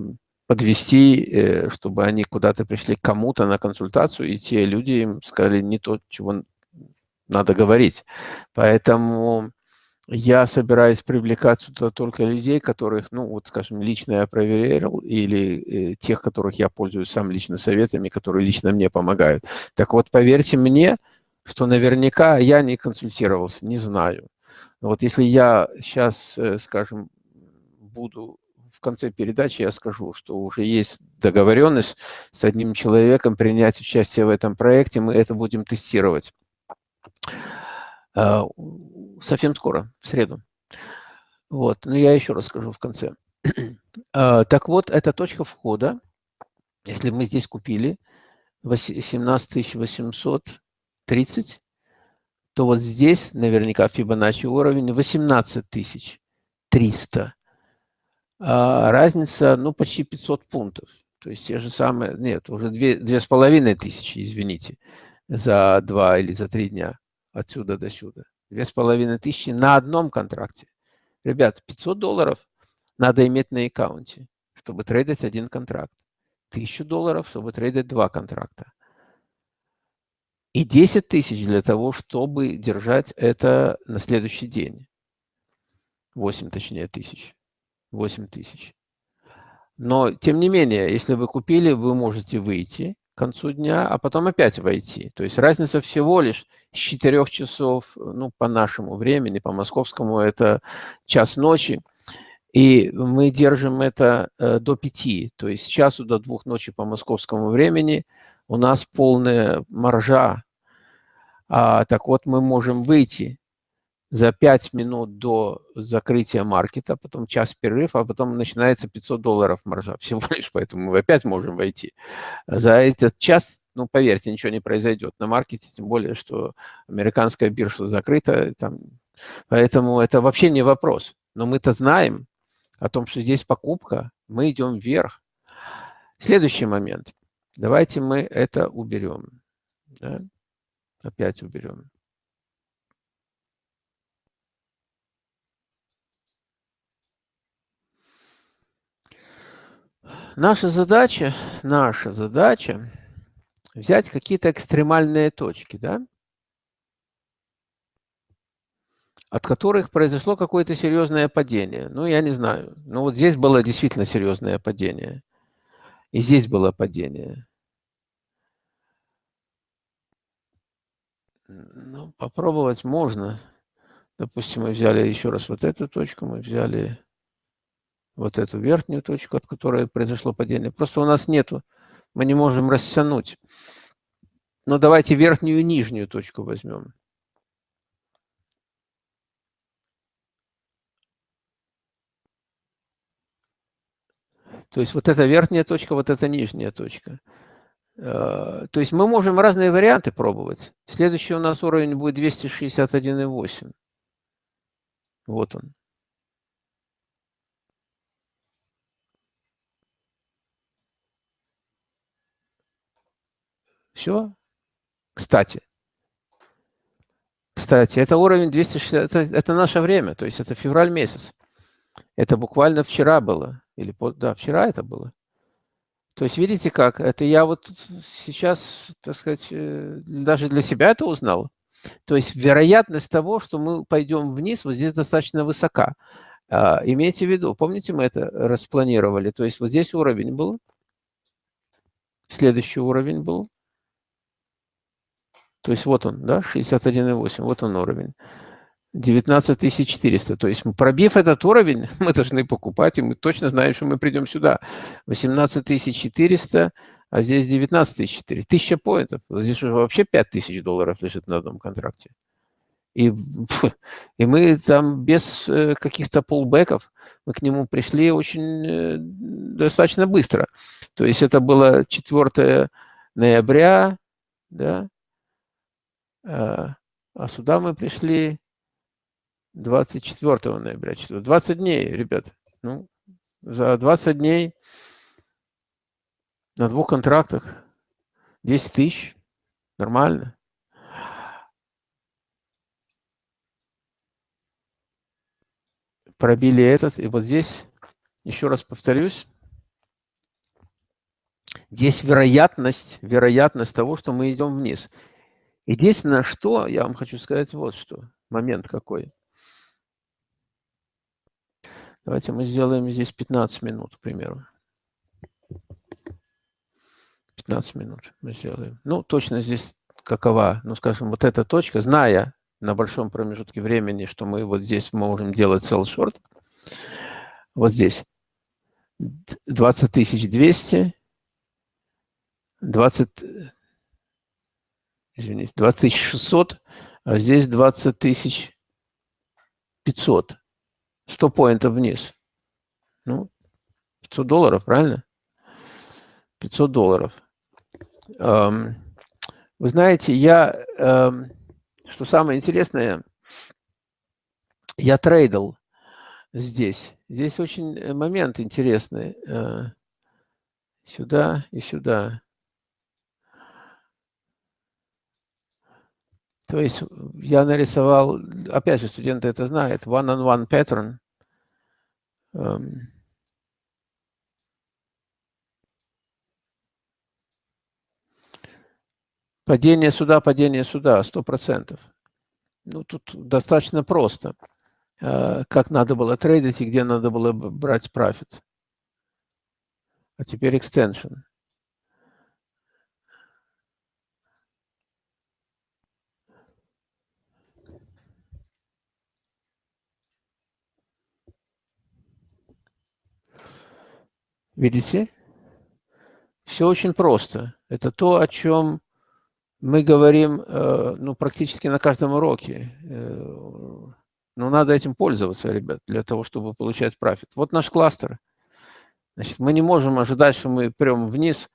подвести, э, чтобы они куда-то пришли к кому-то на консультацию, и те люди им сказали не то, чего надо говорить. Поэтому я собираюсь привлекать сюда только людей, которых, ну, вот, скажем, лично я проверил, или э, тех, которых я пользуюсь сам лично советами, которые лично мне помогают. Так вот, поверьте мне, что наверняка я не консультировался, не знаю. Но вот если я сейчас, э, скажем, буду в конце передачи я скажу, что уже есть договоренность с одним человеком принять участие в этом проекте. Мы это будем тестировать а, совсем скоро, в среду. Вот, но я еще расскажу в конце. А, так вот, это точка входа. Если мы здесь купили 17 830, то вот здесь наверняка Fibonacci уровень 18 300 а разница, ну, почти 500 пунктов. То есть те же самые, нет, уже две, две с половиной тысячи, извините, за два или за три дня отсюда до сюда. Две с половиной тысячи на одном контракте. Ребят, 500 долларов надо иметь на аккаунте, чтобы трейдить один контракт. 1000 долларов, чтобы трейдить два контракта. И 10 тысяч для того, чтобы держать это на следующий день. 8, точнее, тысяч. 8 тысяч. Но, тем не менее, если вы купили, вы можете выйти к концу дня, а потом опять войти. То есть разница всего лишь с 4 часов, ну, по нашему времени, по московскому, это час ночи. И мы держим это э, до 5, то есть с часу до 2 ночи по московскому времени у нас полная маржа. А, так вот, мы можем выйти за 5 минут до закрытия маркета, потом час перерыв, а потом начинается 500 долларов маржа. Всего лишь поэтому мы опять можем войти. За этот час, ну, поверьте, ничего не произойдет на маркете, тем более, что американская биржа закрыта. Там, поэтому это вообще не вопрос. Но мы-то знаем о том, что здесь покупка, мы идем вверх. Следующий момент. Давайте мы это уберем. Да? Опять уберем. Наша задача, наша задача взять какие-то экстремальные точки, да, от которых произошло какое-то серьезное падение. Ну, я не знаю. Ну, вот здесь было действительно серьезное падение. И здесь было падение. Ну, попробовать можно. Допустим, мы взяли еще раз вот эту точку, мы взяли вот эту верхнюю точку, от которой произошло падение. Просто у нас нету, мы не можем растянуть. Но давайте верхнюю и нижнюю точку возьмем. То есть вот эта верхняя точка, вот эта нижняя точка. Э, то есть мы можем разные варианты пробовать. Следующий у нас уровень будет 261,8. Вот он. Все. Кстати. Кстати, это уровень 260, это, это наше время, то есть это февраль месяц. Это буквально вчера было. Или, да, вчера это было. То есть, видите как, это я вот сейчас, так сказать, э, даже для себя это узнал. То есть вероятность того, что мы пойдем вниз, вот здесь достаточно высока. А, имейте в виду, помните, мы это распланировали? То есть вот здесь уровень был, следующий уровень был. То есть вот он, да, 61,8, вот он уровень. 19 400. То есть пробив этот уровень, мы должны покупать, и мы точно знаем, что мы придем сюда. 18 400, а здесь 19 400. Тысяча поинтов. Здесь уже вообще 5 тысяч долларов лежит на одном контракте. И, и мы там без э, каких-то полбеков, мы к нему пришли очень э, достаточно быстро. То есть это было 4 ноября, да, а, а сюда мы пришли 24 ноября. 20 дней, ребят. Ну, за 20 дней на двух контрактах 10 тысяч. Нормально. Пробили этот. И вот здесь, еще раз повторюсь, здесь вероятность, вероятность того, что мы идем вниз. Единственное, что я вам хочу сказать, вот что, момент какой – Давайте мы сделаем здесь 15 минут, к примеру. 15 минут мы сделаем. Ну, точно здесь какова, ну, скажем, вот эта точка, зная на большом промежутке времени, что мы вот здесь можем делать sell short, вот здесь 20 200, 20, извините, 20 600, а здесь 20 500. 100 поинтов вниз. Ну, 500 долларов, правильно? 500 долларов. Эм, вы знаете, я, эм, что самое интересное, я трейдил здесь. Здесь очень э, момент интересный. Э, сюда и сюда. То есть я нарисовал, опять же, студенты это знают, one-on-one -on -one pattern. Um, падение сюда, падение сюда, сто процентов. Ну, тут достаточно просто. Uh, как надо было трейдить и где надо было брать профит. А теперь extension. Видите? Все очень просто. Это то, о чем мы говорим э, ну, практически на каждом уроке. Э, но надо этим пользоваться, ребят, для того, чтобы получать профит. Вот наш кластер. Значит, мы не можем ожидать, что мы прям вниз.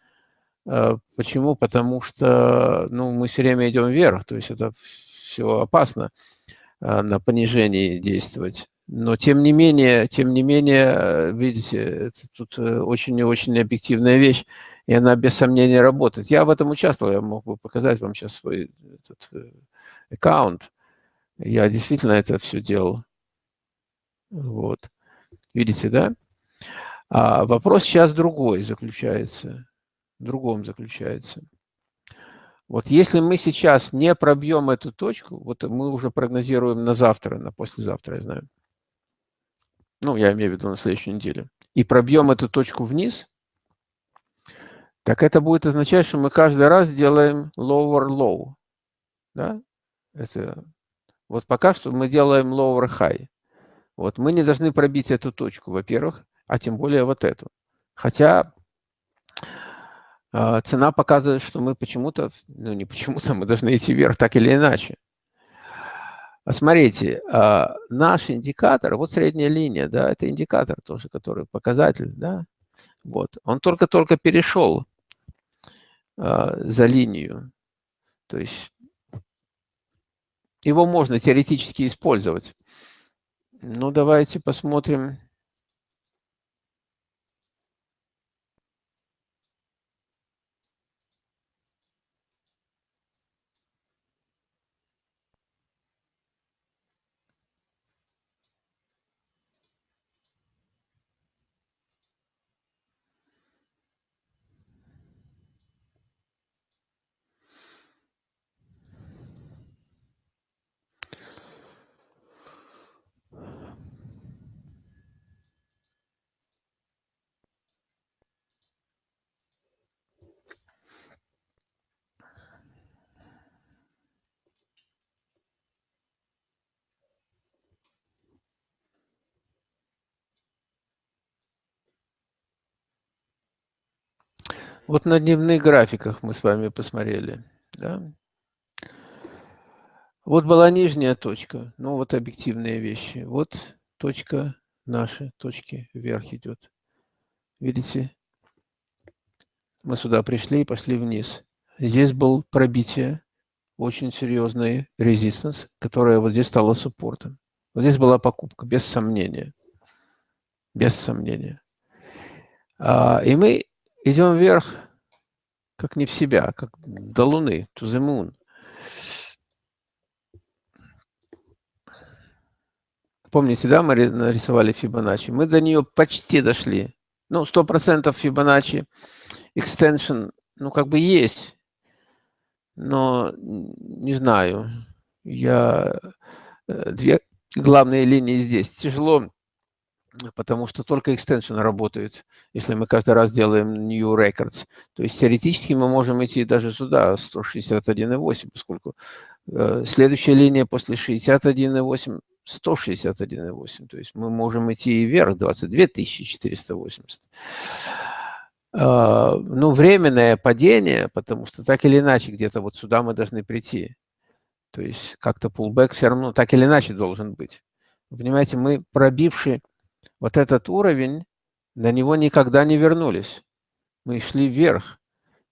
Э, почему? Потому что ну, мы все время идем вверх. То есть это все опасно на понижении действовать. Но тем не менее, тем не менее, видите, это тут э, очень и очень объективная вещь, и она без сомнения работает. Я в этом участвовал, я мог бы показать вам сейчас свой этот, э, аккаунт. Я действительно это все делал. Вот. Видите, да? А вопрос сейчас другой заключается, в другом заключается. Вот если мы сейчас не пробьем эту точку, вот мы уже прогнозируем на завтра, на послезавтра, я знаю, ну, я имею в виду на следующей неделе, и пробьем эту точку вниз, так это будет означать, что мы каждый раз делаем lower low. Да? Это, вот пока что мы делаем lower high. Вот мы не должны пробить эту точку, во-первых, а тем более вот эту. Хотя э, цена показывает, что мы почему-то, ну не почему-то, мы должны идти вверх так или иначе. Смотрите, а, наш индикатор, вот средняя линия, да, это индикатор тоже, который показатель, да, вот, он только-только перешел а, за линию, то есть его можно теоретически использовать. Ну, давайте посмотрим. Вот на дневных графиках мы с вами посмотрели. Да? Вот была нижняя точка, ну вот объективные вещи. Вот точка наши, точки вверх идет. Видите? Мы сюда пришли и пошли вниз. Здесь был пробитие, очень серьезный резистанс, которая вот здесь стала суппортом. Вот здесь была покупка, без сомнения. Без сомнения. А, и мы идем вверх, как не в себя, как до Луны, to the moon. Помните, да, мы нарисовали Фибоначчи? Мы до нее почти дошли. Ну, 100% Фибоначчи extension, ну, как бы есть. Но, не знаю, я... Э, две главные линии здесь. Тяжело потому что только extension работает, если мы каждый раз делаем new records. То есть теоретически мы можем идти даже сюда, 161.8, поскольку э, следующая линия после 61.8 161.8. То есть мы можем идти и вверх 22 480. Э, ну, временное падение, потому что так или иначе где-то вот сюда мы должны прийти. То есть как-то pullback все равно так или иначе должен быть. Понимаете, мы пробившие вот этот уровень, на него никогда не вернулись. Мы шли вверх.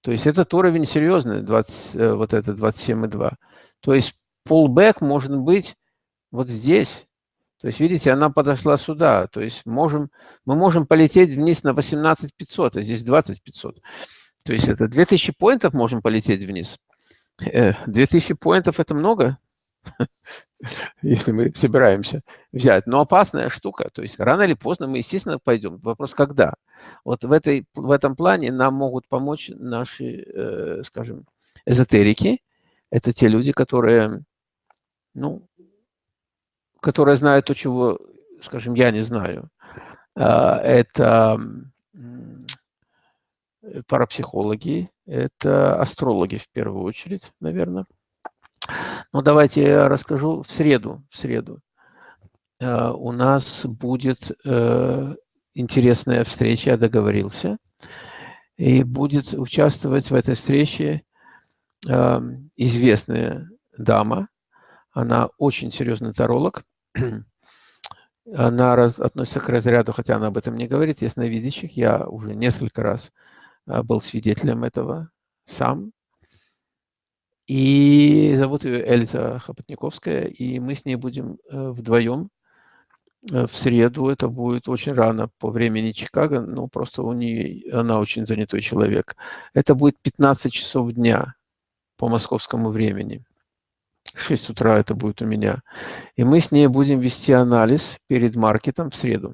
То есть этот уровень серьезный, 20, э, вот это 27,2. То есть pullback может быть вот здесь. То есть, видите, она подошла сюда. То есть можем, мы можем полететь вниз на 18 500, а здесь 20 500. То есть это 2000 поинтов можем полететь вниз. 2000 э, поинтов – это много? если мы собираемся взять. Но опасная штука. То есть рано или поздно мы, естественно, пойдем. Вопрос, когда. Вот в, этой, в этом плане нам могут помочь наши, э, скажем, эзотерики. Это те люди, которые, ну, которые знают то, чего, скажем, я не знаю. А, это парапсихологи, это астрологи в первую очередь, наверное. Ну, давайте я расскажу в среду. В среду э, у нас будет э, интересная встреча, я договорился. И будет участвовать в этой встрече э, известная дама. Она очень серьезный таролог. Она раз, относится к разряду, хотя она об этом не говорит, ясновидящих. Я уже несколько раз был свидетелем этого сам. И зовут ее Эльза Хопотниковская, и мы с ней будем э, вдвоем э, в среду. Это будет очень рано по времени Чикаго, но просто у нее, она очень занятой человек. Это будет 15 часов дня по московскому времени. 6 утра это будет у меня. И мы с ней будем вести анализ перед маркетом в среду.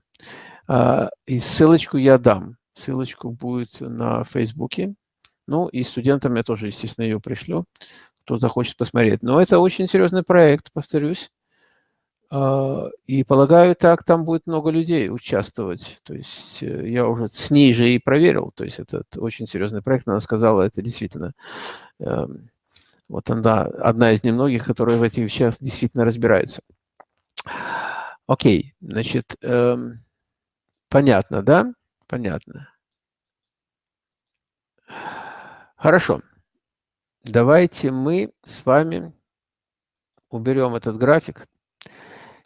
А, и ссылочку я дам. Ссылочку будет на Фейсбуке. Ну, и студентам я тоже, естественно, ее пришлю, кто захочет посмотреть. Но это очень серьезный проект, повторюсь. А, и полагаю, так там будет много людей участвовать. То есть э, я уже с ней же и проверил. То есть это очень серьезный проект. Она сказала, это действительно... Эм, вот она одна из немногих, которая в этих вещах действительно разбирается. Окей, значит, эм, понятно, да? Понятно. Хорошо. Давайте мы с вами уберем этот график.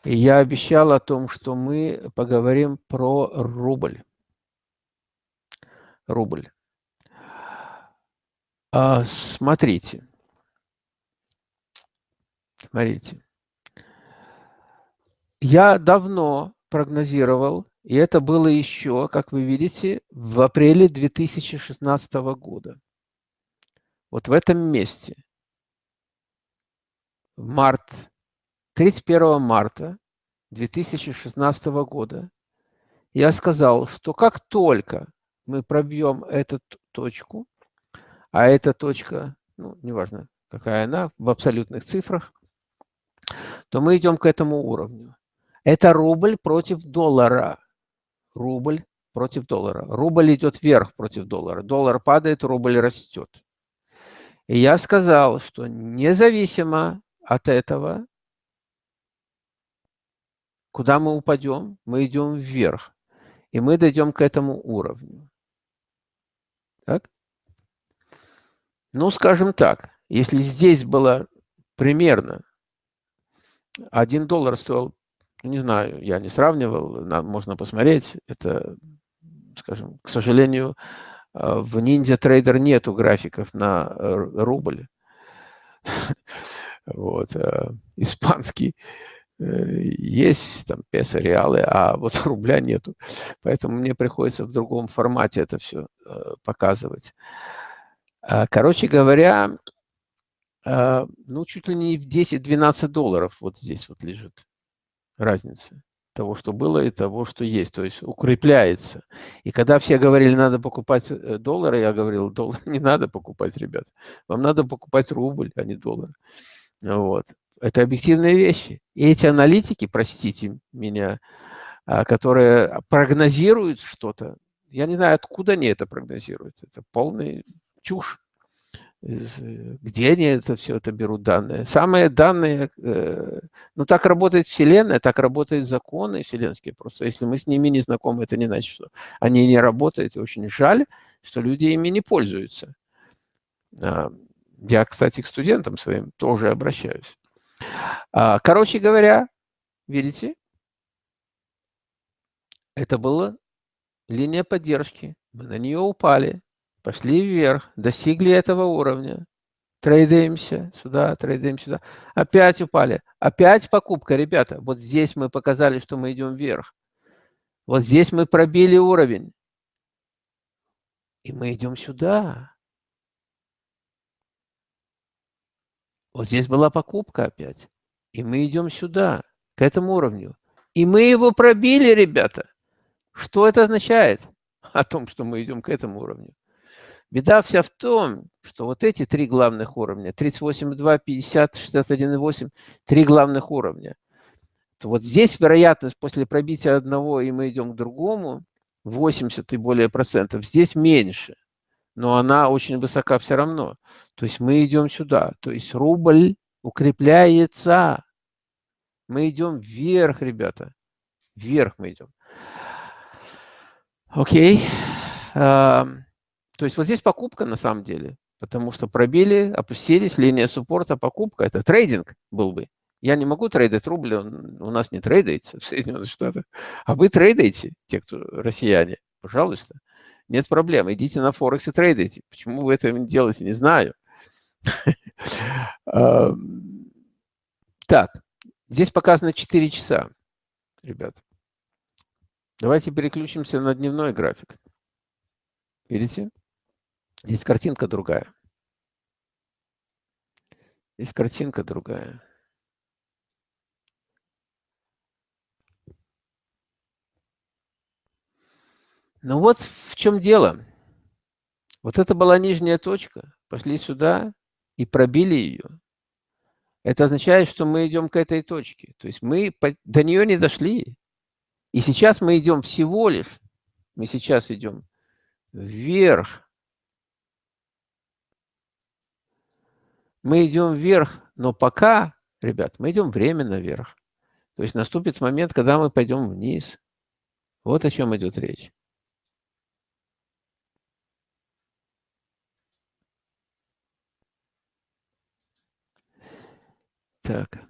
Я обещал о том, что мы поговорим про рубль. Рубль. А, смотрите. Смотрите. Я давно прогнозировал, и это было еще, как вы видите, в апреле 2016 года вот в этом месте, март, 31 марта 2016 года, я сказал, что как только мы пробьем эту точку, а эта точка, ну, неважно, какая она, в абсолютных цифрах, то мы идем к этому уровню. Это рубль против доллара. Рубль против доллара. Рубль идет вверх против доллара. Доллар падает, рубль растет. И я сказал, что независимо от этого, куда мы упадем, мы идем вверх. И мы дойдем к этому уровню. Так? Ну, скажем так, если здесь было примерно 1 доллар стоил, не знаю, я не сравнивал, можно посмотреть, это, скажем, к сожалению, в Ninja Trader нету графиков на э, рубль. Вот, э, испанский э, есть, там, песо, реалы, а вот рубля нету. Поэтому мне приходится в другом формате это все показывать. А, короче говоря, а, ну, чуть ли не в 10-12 долларов вот здесь вот лежит разница того, что было, и того, что есть. То есть укрепляется. И когда все говорили, надо покупать э, доллары, я говорил, доллар не надо покупать, ребят. Вам надо покупать рубль, а не доллар. Вот. Это объективные вещи. И эти аналитики, простите меня, а, которые прогнозируют что-то, я не знаю, откуда они это прогнозируют. Это полная чушь. Э, где они это все это берут данные? Самые данные, э, ну так работает Вселенная, так работают законы вселенские. Просто если мы с ними не знакомы, это не значит, что они не работают. И очень жаль, что люди ими не пользуются. А, я, кстати, к студентам своим тоже обращаюсь. А, короче говоря, видите, это была линия поддержки. Мы на нее упали. Пошли вверх, достигли этого уровня. Трейдаемся сюда, трейдаем сюда. Опять упали. Опять покупка, ребята. Вот здесь мы показали, что мы идем вверх. Вот здесь мы пробили уровень. И мы идем сюда. Вот здесь была покупка опять. И мы идем сюда, к этому уровню. И мы его пробили, ребята. Что это означает? О том, что мы идем к этому уровню. Беда вся в том, что вот эти три главных уровня, 38,2, 50, 61,8, три главных уровня. То вот здесь вероятность после пробития одного, и мы идем к другому, 80 и более процентов, здесь меньше. Но она очень высока все равно. То есть мы идем сюда. То есть рубль укрепляется. Мы идем вверх, ребята. Вверх мы идем. Окей. Okay. То есть вот здесь покупка на самом деле, потому что пробили, опустились, линия суппорта, покупка. Это трейдинг был бы. Я не могу трейдить рубль, он у нас не трейдается в Соединенных Штатах. А вы трейдаете, те, кто россияне, пожалуйста. Нет проблем, идите на Форекс и трейдайте. Почему вы это делаете, не знаю. Так, здесь показано 4 часа, ребят. Давайте переключимся на дневной график. Видите? Здесь картинка другая. Здесь картинка другая. Ну вот в чем дело. Вот это была нижняя точка. Пошли сюда и пробили ее. Это означает, что мы идем к этой точке. То есть мы до нее не дошли. И сейчас мы идем всего лишь, мы сейчас идем вверх мы идем вверх, но пока, ребят, мы идем временно вверх. То есть наступит момент, когда мы пойдем вниз. Вот о чем идет речь. Так.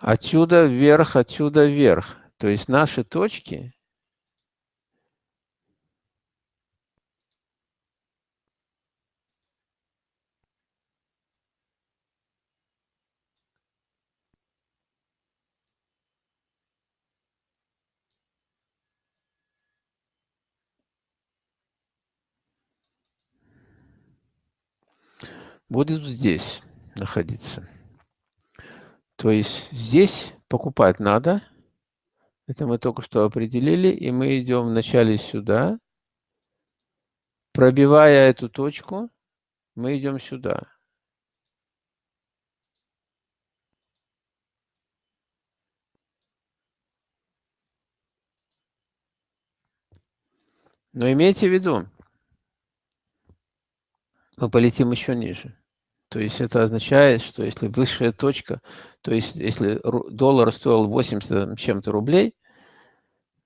Отсюда вверх, отсюда вверх. То есть наши точки будет здесь находиться. То есть здесь покупать надо. Это мы только что определили. И мы идем вначале сюда. Пробивая эту точку, мы идем сюда. Но имейте в виду, мы полетим еще ниже. То есть это означает, что если высшая точка, то есть если доллар стоил 80 чем-то рублей,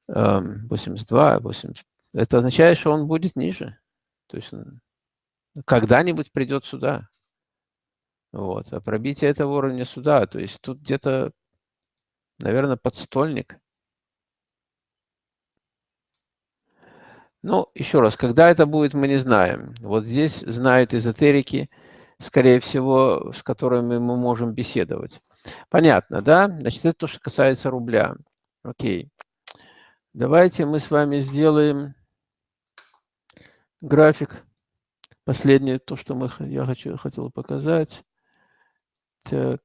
82, эм, 80, это означает, что он будет ниже. То есть когда-нибудь придет сюда. Вот. А пробитие этого уровня сюда, то есть тут где-то, наверное, подстольник. Ну, еще раз, когда это будет, мы не знаем. Вот здесь знают эзотерики, скорее всего, с которыми мы можем беседовать. Понятно, да? Значит, это то, что касается рубля. Окей. Давайте мы с вами сделаем график. Последнее, то, что мы, я хочу, хотел показать. Так.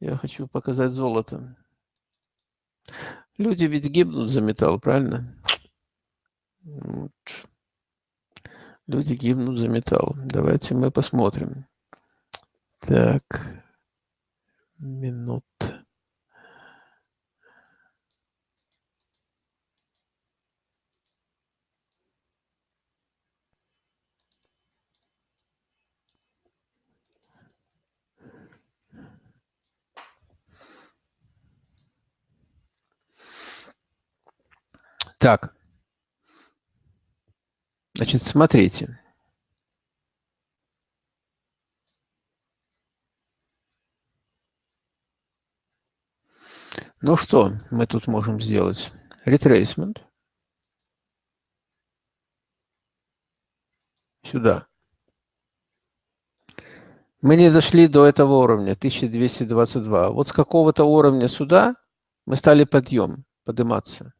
Я хочу показать золото. Люди ведь гибнут за металл, правильно? Вот. Люди гибнут за металл. Давайте мы посмотрим. Так. Минут. Так. Значит, смотрите. Ну что мы тут можем сделать? Retracement. Сюда. Мы не дошли до этого уровня, 1222. Вот с какого-то уровня сюда мы стали подъем, подниматься.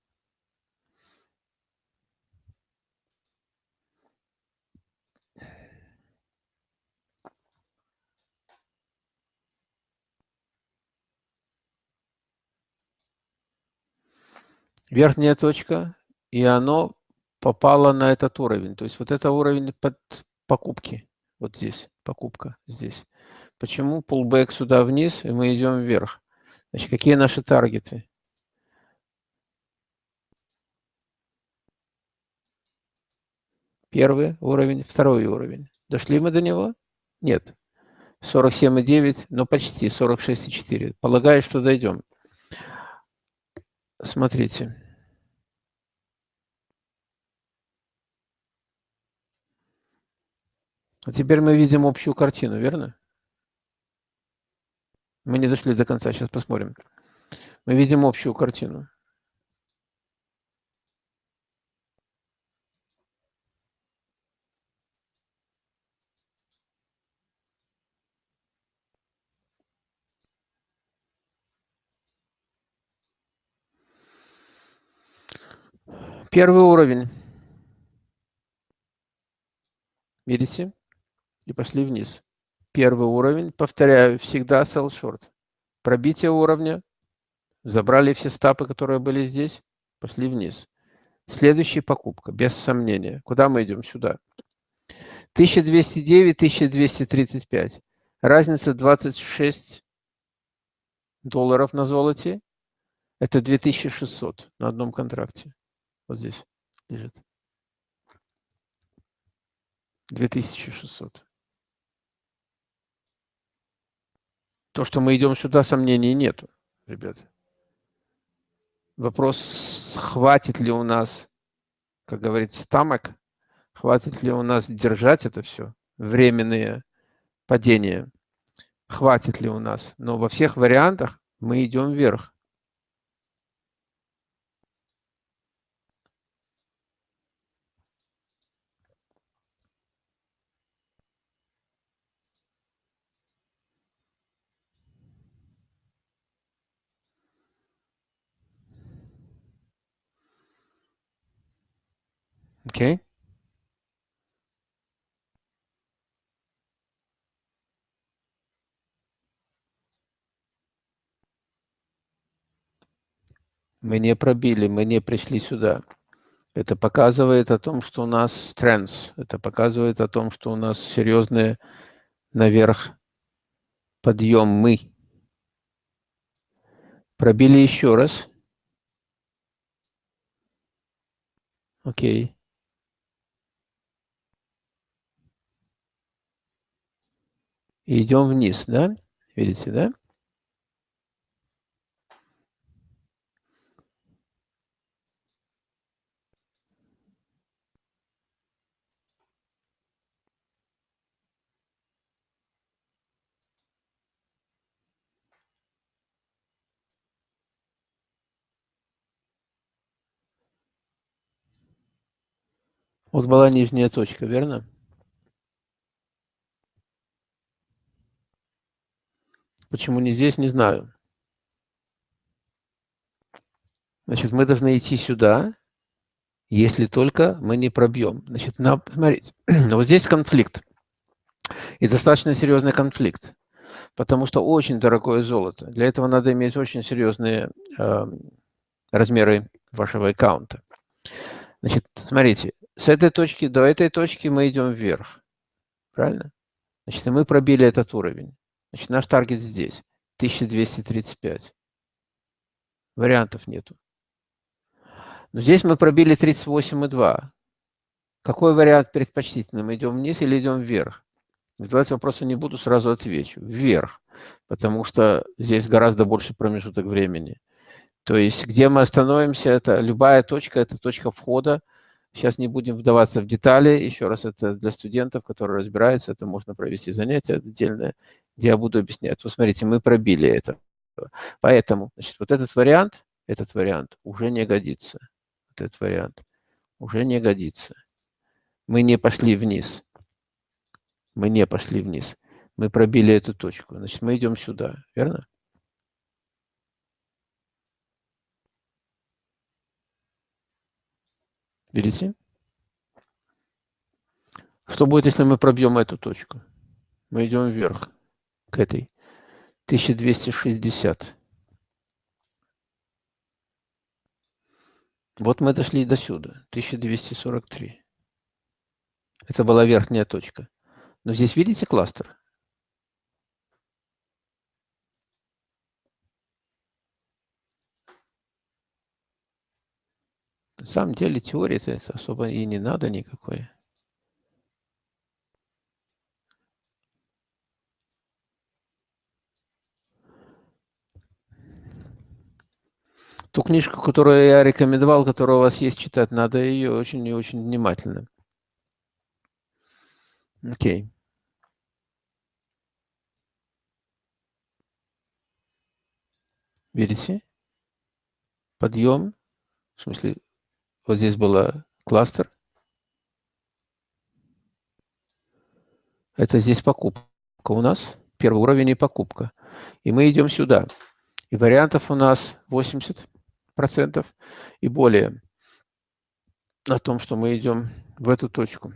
Верхняя точка, и оно попало на этот уровень. То есть вот это уровень под покупки. Вот здесь, покупка здесь. Почему pullback сюда вниз, и мы идем вверх? Значит, какие наши таргеты? Первый уровень, второй уровень. Дошли мы до него? Нет. 47,9, но почти 46,4. Полагаю, что дойдем. Смотрите. А теперь мы видим общую картину, верно? Мы не дошли до конца, сейчас посмотрим. Мы видим общую картину. Первый уровень. Видите? И пошли вниз. Первый уровень, повторяю, всегда sell short. Пробитие уровня. Забрали все стапы, которые были здесь. Пошли вниз. Следующая покупка, без сомнения. Куда мы идем? Сюда. 1209, 1235. Разница 26 долларов на золоте. Это 2600 на одном контракте. Вот здесь лежит. 2600. То, что мы идем сюда, сомнений нету, ребят. Вопрос, хватит ли у нас, как говорится, стамок, хватит ли у нас держать это все, временные падения, хватит ли у нас. Но во всех вариантах мы идем вверх. Okay. Мы не пробили, мы не пришли сюда. Это показывает о том, что у нас тренс. Это показывает о том, что у нас серьезные наверх подъем мы. Пробили еще раз. Окей. И идем вниз, да? Видите, да? Вот была нижняя точка, верно? Почему не здесь, не знаю. Значит, мы должны идти сюда, если только мы не пробьем. Значит, на, смотрите, вот здесь конфликт. И достаточно серьезный конфликт. Потому что очень дорогое золото. Для этого надо иметь очень серьезные э, размеры вашего аккаунта. Значит, смотрите, с этой точки до этой точки мы идем вверх. Правильно? Значит, мы пробили этот уровень. Значит, наш таргет здесь. 1235. Вариантов нету. Но здесь мы пробили 38,2. Какой вариант предпочтительный? Мы идем вниз или идем вверх? Задавать вопросы не буду, сразу отвечу. Вверх. Потому что здесь гораздо больше промежуток времени. То есть, где мы остановимся, это любая точка, это точка входа Сейчас не будем вдаваться в детали. Еще раз, это для студентов, которые разбираются, это можно провести занятие отдельное, я буду объяснять. Вот смотрите, мы пробили это. Поэтому, значит, вот этот вариант, этот вариант уже не годится. Вот этот вариант уже не годится. Мы не пошли вниз. Мы не пошли вниз. Мы пробили эту точку. Значит, мы идем сюда, верно? Видите? Что будет, если мы пробьем эту точку? Мы идем вверх, к этой. 1260. Вот мы дошли до сюда, 1243. Это была верхняя точка. Но здесь видите кластер? На самом деле теории-то особо и не надо никакой. Ту книжку, которую я рекомендовал, которая у вас есть читать, надо ее очень и очень внимательно. Окей. Видите? Подъем. В смысле, вот здесь был кластер. Это здесь покупка у нас. Первый уровень и покупка. И мы идем сюда. И вариантов у нас 80% и более о том, что мы идем в эту точку.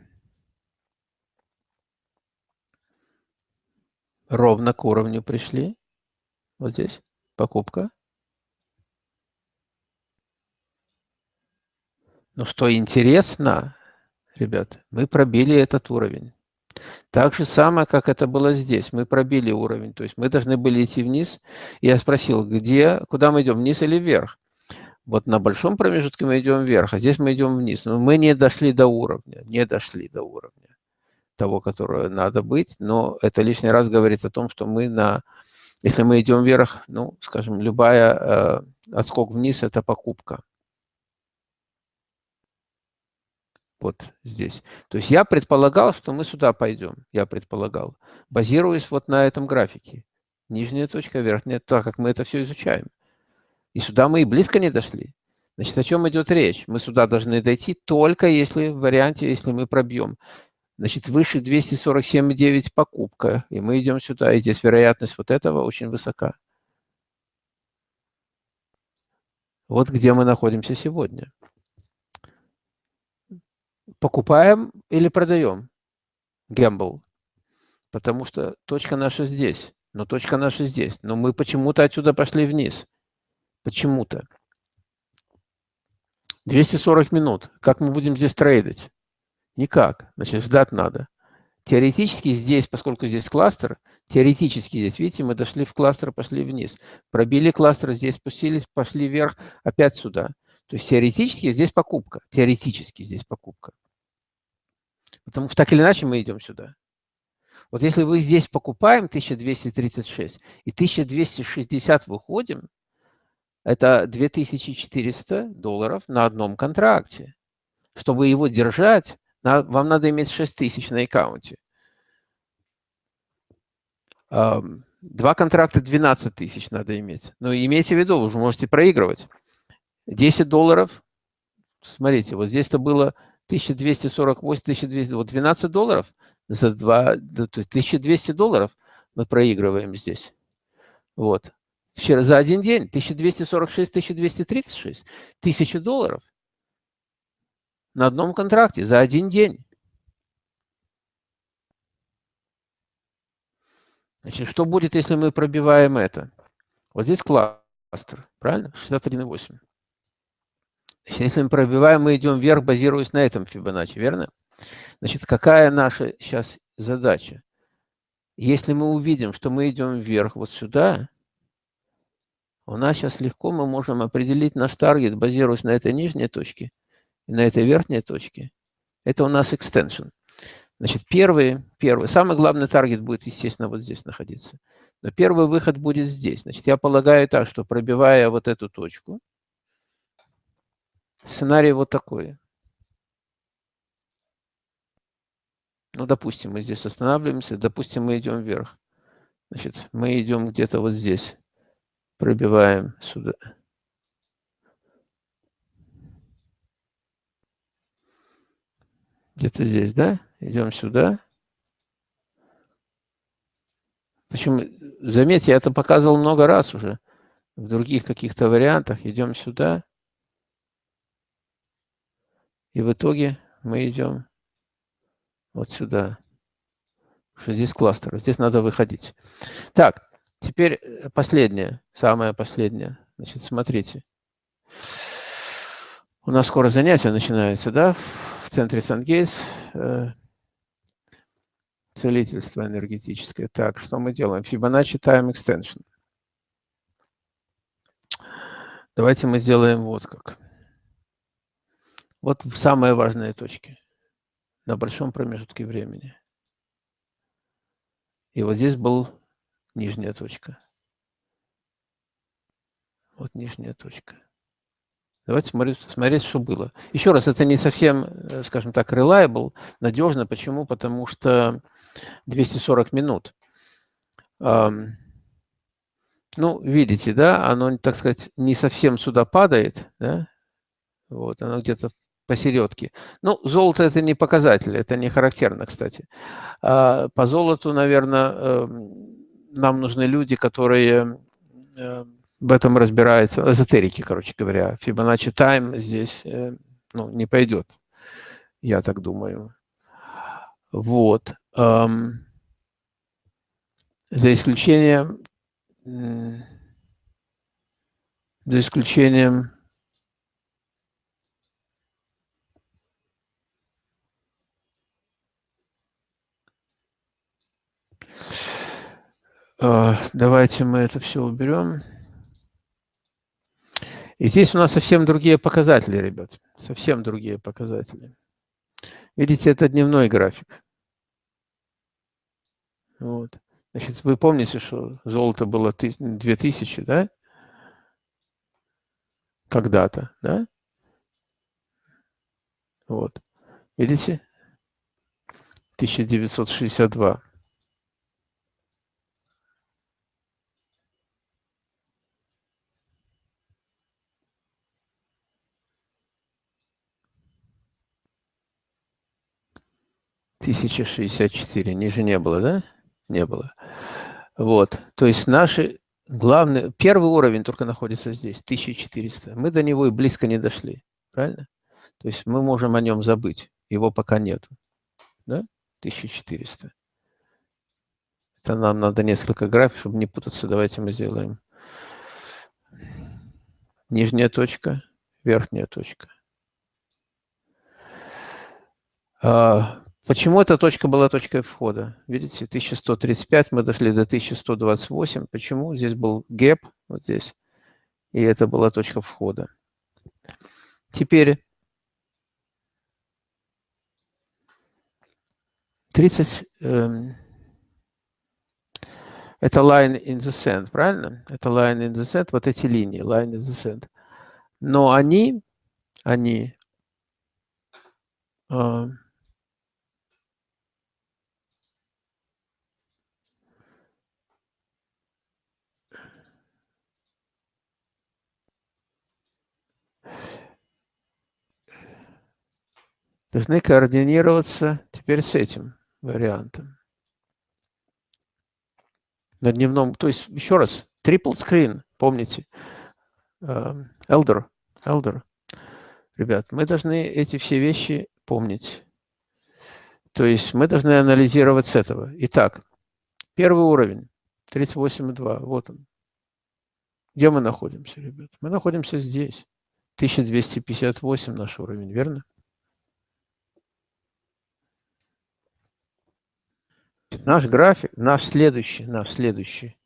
Ровно к уровню пришли. Вот здесь покупка. Но что интересно, ребят, мы пробили этот уровень. Так же самое, как это было здесь. Мы пробили уровень. То есть мы должны были идти вниз. Я спросил, где, куда мы идем, вниз или вверх? Вот на большом промежутке мы идем вверх, а здесь мы идем вниз. Но мы не дошли до уровня, не дошли до уровня того, которого надо быть. Но это лишний раз говорит о том, что мы на... Если мы идем вверх, ну, скажем, любая э, отскок вниз – это покупка. вот здесь. То есть я предполагал, что мы сюда пойдем, я предполагал, базируясь вот на этом графике. Нижняя точка, верхняя, так как мы это все изучаем. И сюда мы и близко не дошли. Значит, о чем идет речь? Мы сюда должны дойти только если в варианте, если мы пробьем. Значит, выше 247,9 покупка, и мы идем сюда, и здесь вероятность вот этого очень высока. Вот где мы находимся сегодня покупаем или продаем гэмбл, потому что точка наша здесь, но точка наша здесь, но мы почему-то отсюда пошли вниз, почему-то. 240 минут, как мы будем здесь трейдить? Никак, значит, ждать надо. Теоретически здесь, поскольку здесь кластер, теоретически здесь, видите, мы дошли в кластер, пошли вниз. Пробили кластер, здесь спустились, пошли вверх, опять сюда. То есть теоретически здесь покупка. Теоретически здесь покупка. Потому что так или иначе мы идем сюда. Вот если вы здесь покупаем 1236 и 1260 выходим, это 2400 долларов на одном контракте. Чтобы его держать, вам надо иметь 6000 на аккаунте. Два контракта 12 тысяч надо иметь. Но имейте в виду, вы же можете проигрывать. 10 долларов, смотрите, вот здесь-то было 1248, 1200, вот 12 долларов за два, то есть 1200 долларов мы проигрываем здесь. Вот. Вчера за один день 1246, 1236, 1000 долларов на одном контракте за один день. Значит, что будет, если мы пробиваем это? Вот здесь кластер, правильно? 61,8. Значит, если мы пробиваем, мы идем вверх, базируясь на этом Фибоначчи, верно? Значит, какая наша сейчас задача? Если мы увидим, что мы идем вверх вот сюда, у нас сейчас легко мы можем определить наш таргет, базируясь на этой нижней точке и на этой верхней точке. Это у нас extension. Значит, первый, первый, самый главный таргет будет, естественно, вот здесь находиться. Но первый выход будет здесь. Значит, я полагаю так, что пробивая вот эту точку, сценарий вот такой. Ну, допустим, мы здесь останавливаемся, допустим, мы идем вверх. Значит, мы идем где-то вот здесь пробиваем сюда. Где-то здесь, да? Идем сюда. Почему? Заметьте, я это показывал много раз уже. В других каких-то вариантах. Идем сюда. И в итоге мы идем вот сюда. Что здесь кластер. Здесь надо выходить. Так, Теперь э, последнее, самое последнее. Значит, смотрите. У нас скоро занятие начинается, да, в центре Сан-Гейтс. Э, целительство энергетическое. Так, что мы делаем? Fibonacci Time Extension. Давайте мы сделаем вот как. Вот самые важные точки на большом промежутке времени. И вот здесь был нижняя точка. Вот нижняя точка. Давайте смотреть, смотреть, что было. Еще раз, это не совсем, э, скажем так, reliable, надежно. Почему? Потому что 240 минут. ну, видите, да, оно, так сказать, не совсем сюда падает, да, вот, оно где-то посередке. Ну, золото это не показатель, это не характерно, кстати. А по золоту, наверное, эм, нам нужны люди, которые э, в этом разбираются, эзотерики, короче говоря. Fibonacci Time здесь э, ну, не пойдет, я так думаю. Вот. Эм, за исключением, за исключением А, давайте мы это все уберем. И здесь у нас совсем другие показатели, ребят. Совсем другие показатели. Видите, это дневной график. Вот. Значит, вы помните, что золото было 2000, да? Когда-то, да? Вот. Видите? 1962. 1064, ниже не было, да? Не было. Вот, то есть наши главные, первый уровень только находится здесь, 1400. Мы до него и близко не дошли, правильно? То есть мы можем о нем забыть, его пока нету, да? 1400. Это нам надо несколько график, чтобы не путаться. Давайте мы сделаем нижняя точка, верхняя точка. А, Почему эта точка была точкой входа? Видите, 1135, мы дошли до 1128. Почему? Здесь был гэп, вот здесь, и это была точка входа. Теперь 30 эм, это line in the sand, правильно? Это line in the sand, вот эти линии, line in the sand. Но они, они э, должны координироваться теперь с этим вариантом. На дневном, то есть, еще раз, triple screen, помните, эм, Elder, Elder. Ребят, мы должны эти все вещи помнить. То есть мы должны анализировать с этого. Итак, первый уровень, 38,2, вот он. Где мы находимся, ребят? Мы находимся здесь. 1258 наш уровень, верно? Наш график, наш следующий, наш следующий.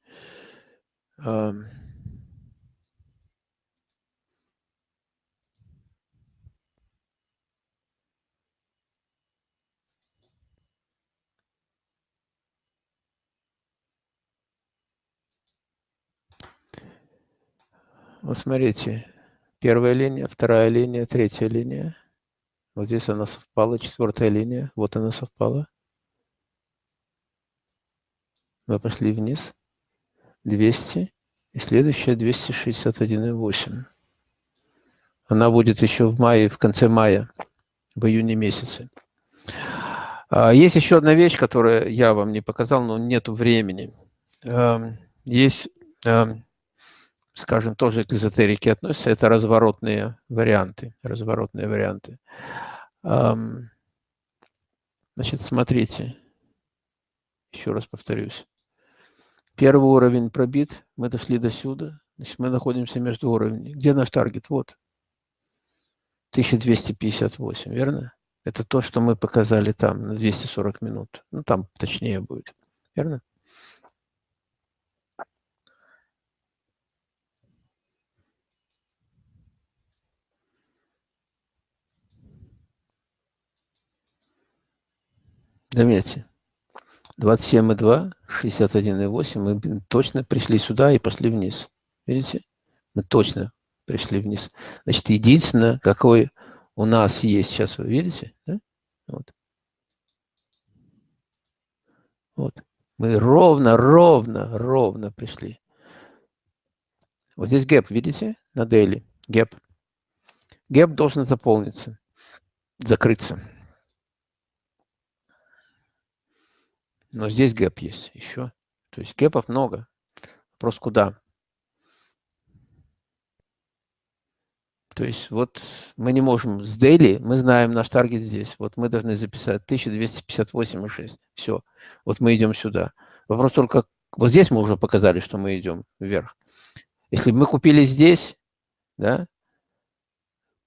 Вот смотрите, первая линия, вторая линия, третья линия. Вот здесь она совпала, четвертая линия, вот она совпала. Мы пошли вниз. 200. И следующая 261,8. Она будет еще в мае, в конце мая, в июне месяце. А, есть еще одна вещь, которую я вам не показал, но нет времени. Эм, есть, эм, скажем, тоже к эзотерике относятся, это разворотные варианты. Разворотные варианты. Эм, значит, смотрите. Еще раз повторюсь. Первый уровень пробит, мы дошли до сюда. Значит, мы находимся между уровнями. Где наш таргет? Вот. 1258, верно? Это то, что мы показали там на 240 минут. Ну, там точнее будет. Верно? Заметьте, 27,2, 61,8. Мы точно пришли сюда и пошли вниз. Видите? Мы точно пришли вниз. Значит, единственное, какой у нас есть сейчас, вы видите? Да? Вот. вот. Мы ровно, ровно, ровно пришли. Вот здесь гэп, видите? На daily. Гэп. Гэп должен заполниться, закрыться. Но здесь гэп есть еще. То есть гэпов много. Вопрос куда? То есть вот мы не можем с daily, мы знаем наш таргет здесь. Вот мы должны записать 1258,6. Все. Вот мы идем сюда. Вопрос только, вот здесь мы уже показали, что мы идем вверх. Если бы мы купили здесь, да,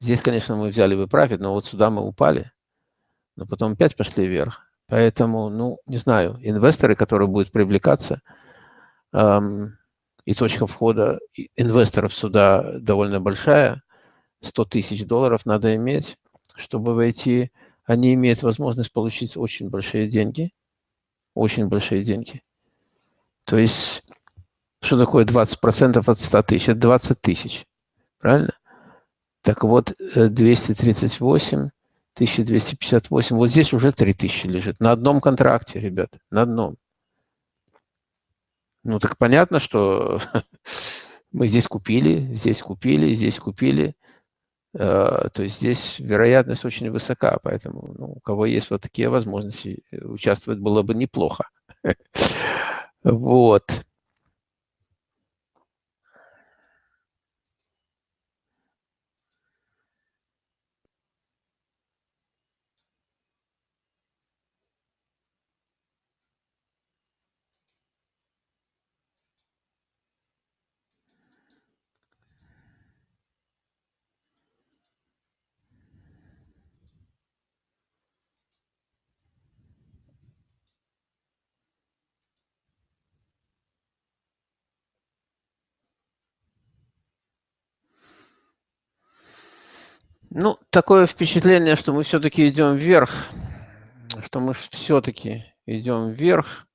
здесь, конечно, мы взяли бы профит, но вот сюда мы упали, но потом опять пошли вверх. Поэтому, ну, не знаю, инвесторы, которые будут привлекаться, эм, и точка входа инвесторов сюда довольно большая, 100 тысяч долларов надо иметь, чтобы войти. Они имеют возможность получить очень большие деньги, очень большие деньги. То есть, что такое 20% от 100 тысяч? Это 20 тысяч, правильно? Так вот, 238 1258. Вот здесь уже 3000 лежит. На одном контракте, ребят, на одном. Ну, так понятно, что мы здесь купили, здесь купили, здесь купили. Э, то есть здесь вероятность очень высока, поэтому ну, у кого есть вот такие возможности, участвовать было бы неплохо. Вот. Ну, такое впечатление, что мы все-таки идем вверх, что мы все-таки идем вверх.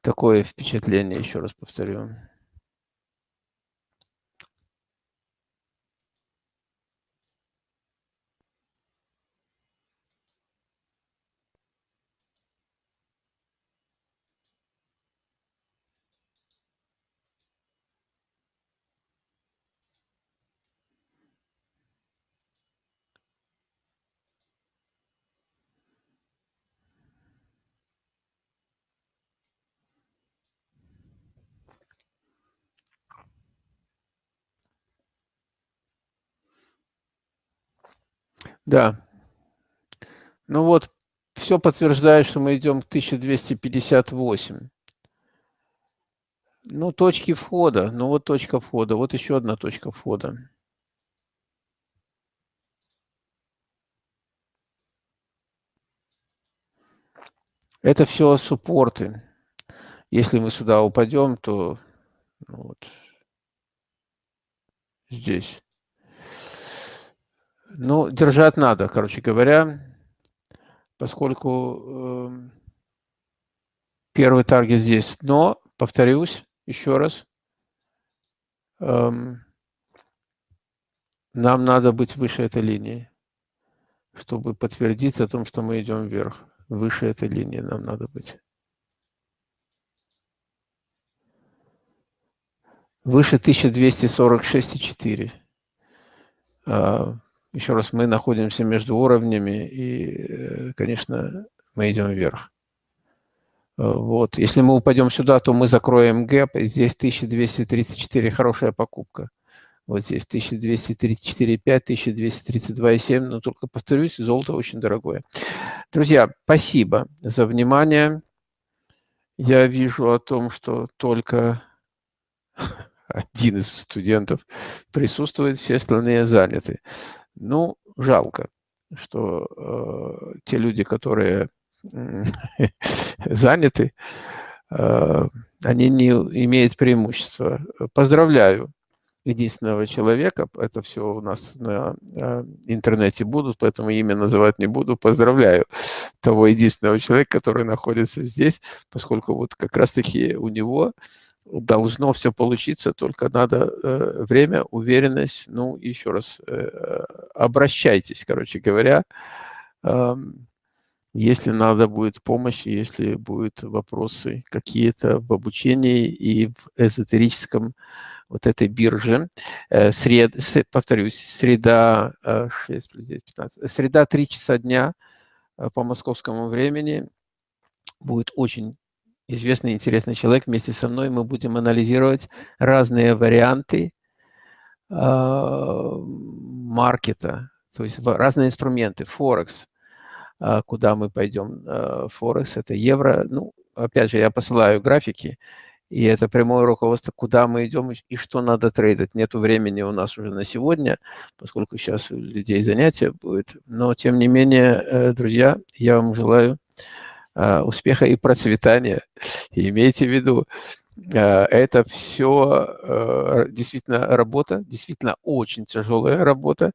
Такое впечатление, еще раз повторю. Да. Ну вот, все подтверждает, что мы идем к 1258. Ну, точки входа. Ну, вот точка входа. Вот еще одна точка входа. Это все суппорты. Если мы сюда упадем, то ну, вот здесь. Ну, держать надо, короче говоря, поскольку э, первый таргет здесь. Но, повторюсь еще раз, э, нам надо быть выше этой линии, чтобы подтвердить о том, что мы идем вверх. Выше этой линии нам надо быть. Выше 1246,4. Еще раз, мы находимся между уровнями, и, э, конечно, мы идем вверх. Э, вот. Если мы упадем сюда, то мы закроем гэп. Здесь 1234 хорошая покупка. Вот здесь 1234,5, 1232,7. Но только повторюсь, золото очень дорогое. Друзья, спасибо за внимание. Я вижу о том, что только один из студентов присутствует, все остальные заняты. Ну, жалко, что э, те люди, которые заняты, э, они не имеют преимущества. Поздравляю единственного человека, это все у нас на э, интернете будут, поэтому имя называть не буду. Поздравляю того единственного человека, который находится здесь, поскольку вот как раз-таки у него должно все получиться, только надо э, время, уверенность. Ну, еще раз, э, обращайтесь, короче говоря, э, если надо будет помощь, если будут вопросы какие-то в обучении и в эзотерическом вот этой бирже. Э, сред, повторюсь, среда, 6 плюс 9, 15, среда 3 часа дня э, по московскому времени будет очень известный интересный человек. Вместе со мной мы будем анализировать разные варианты э, маркета, то есть разные инструменты, Форекс, э, куда мы пойдем. Э, Форекс – это евро. Ну, опять же, я посылаю графики, и это прямое руководство, куда мы идем и что надо трейдить. Нету времени у нас уже на сегодня, поскольку сейчас у людей занятия будет. Но, тем не менее, друзья, я вам желаю Э, успеха и процветания. И имейте в виду, э, это все э, действительно работа, действительно очень тяжелая работа.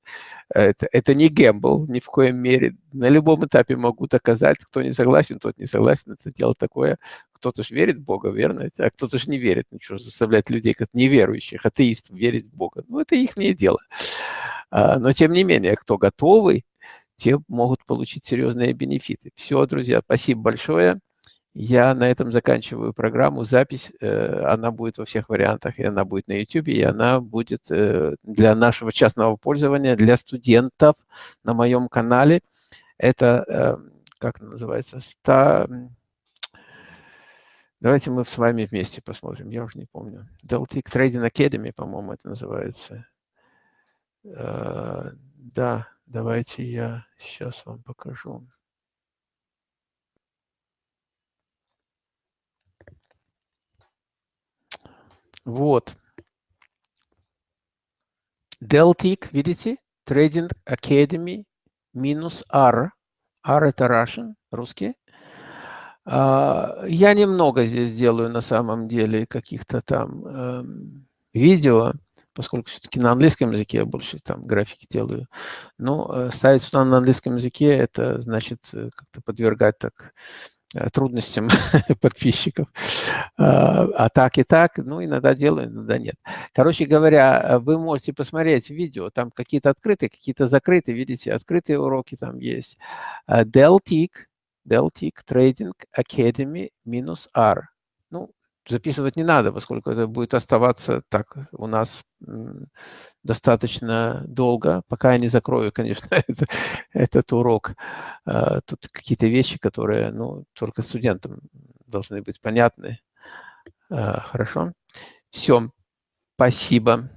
Это, это не гэмбл ни в коем мере. На любом этапе могу доказать, кто не согласен, тот не согласен. Это дело такое. Кто-то же верит в Бога, верно? А кто-то же не верит. Ну что, заставлять людей, как неверующих, атеистов, верить в Бога. Ну, это их дело. А, но, тем не менее, кто готовый, те могут получить серьезные бенефиты. Все, друзья, спасибо большое. Я на этом заканчиваю программу. Запись, э, она будет во всех вариантах, и она будет на YouTube, и она будет э, для нашего частного пользования, для студентов на моем канале. Это, э, как называется, 100... Давайте мы с вами вместе посмотрим, я уже не помню. Deltic Trading Academy, по-моему, это называется. Да, Давайте я сейчас вам покажу. Вот. Deltic, видите? Trading Academy минус R. R это Russian, русский. А, я немного здесь делаю на самом деле каких-то там эм, видео, поскольку все-таки на английском языке я больше там графики делаю. Но э, ставить сюда на английском языке, это значит э, как-то подвергать так Э, трудностям подписчиков. А, а так и так, ну, иногда делаю, иногда нет. Короче говоря, вы можете посмотреть видео, там какие-то открытые, какие-то закрытые, видите, открытые уроки там есть. Deltic, Deltic Trading Academy минус R. Записывать не надо, поскольку это будет оставаться так у нас достаточно долго, пока я не закрою, конечно, это, этот урок. А, тут какие-то вещи, которые ну, только студентам должны быть понятны. А, хорошо? Все. Спасибо.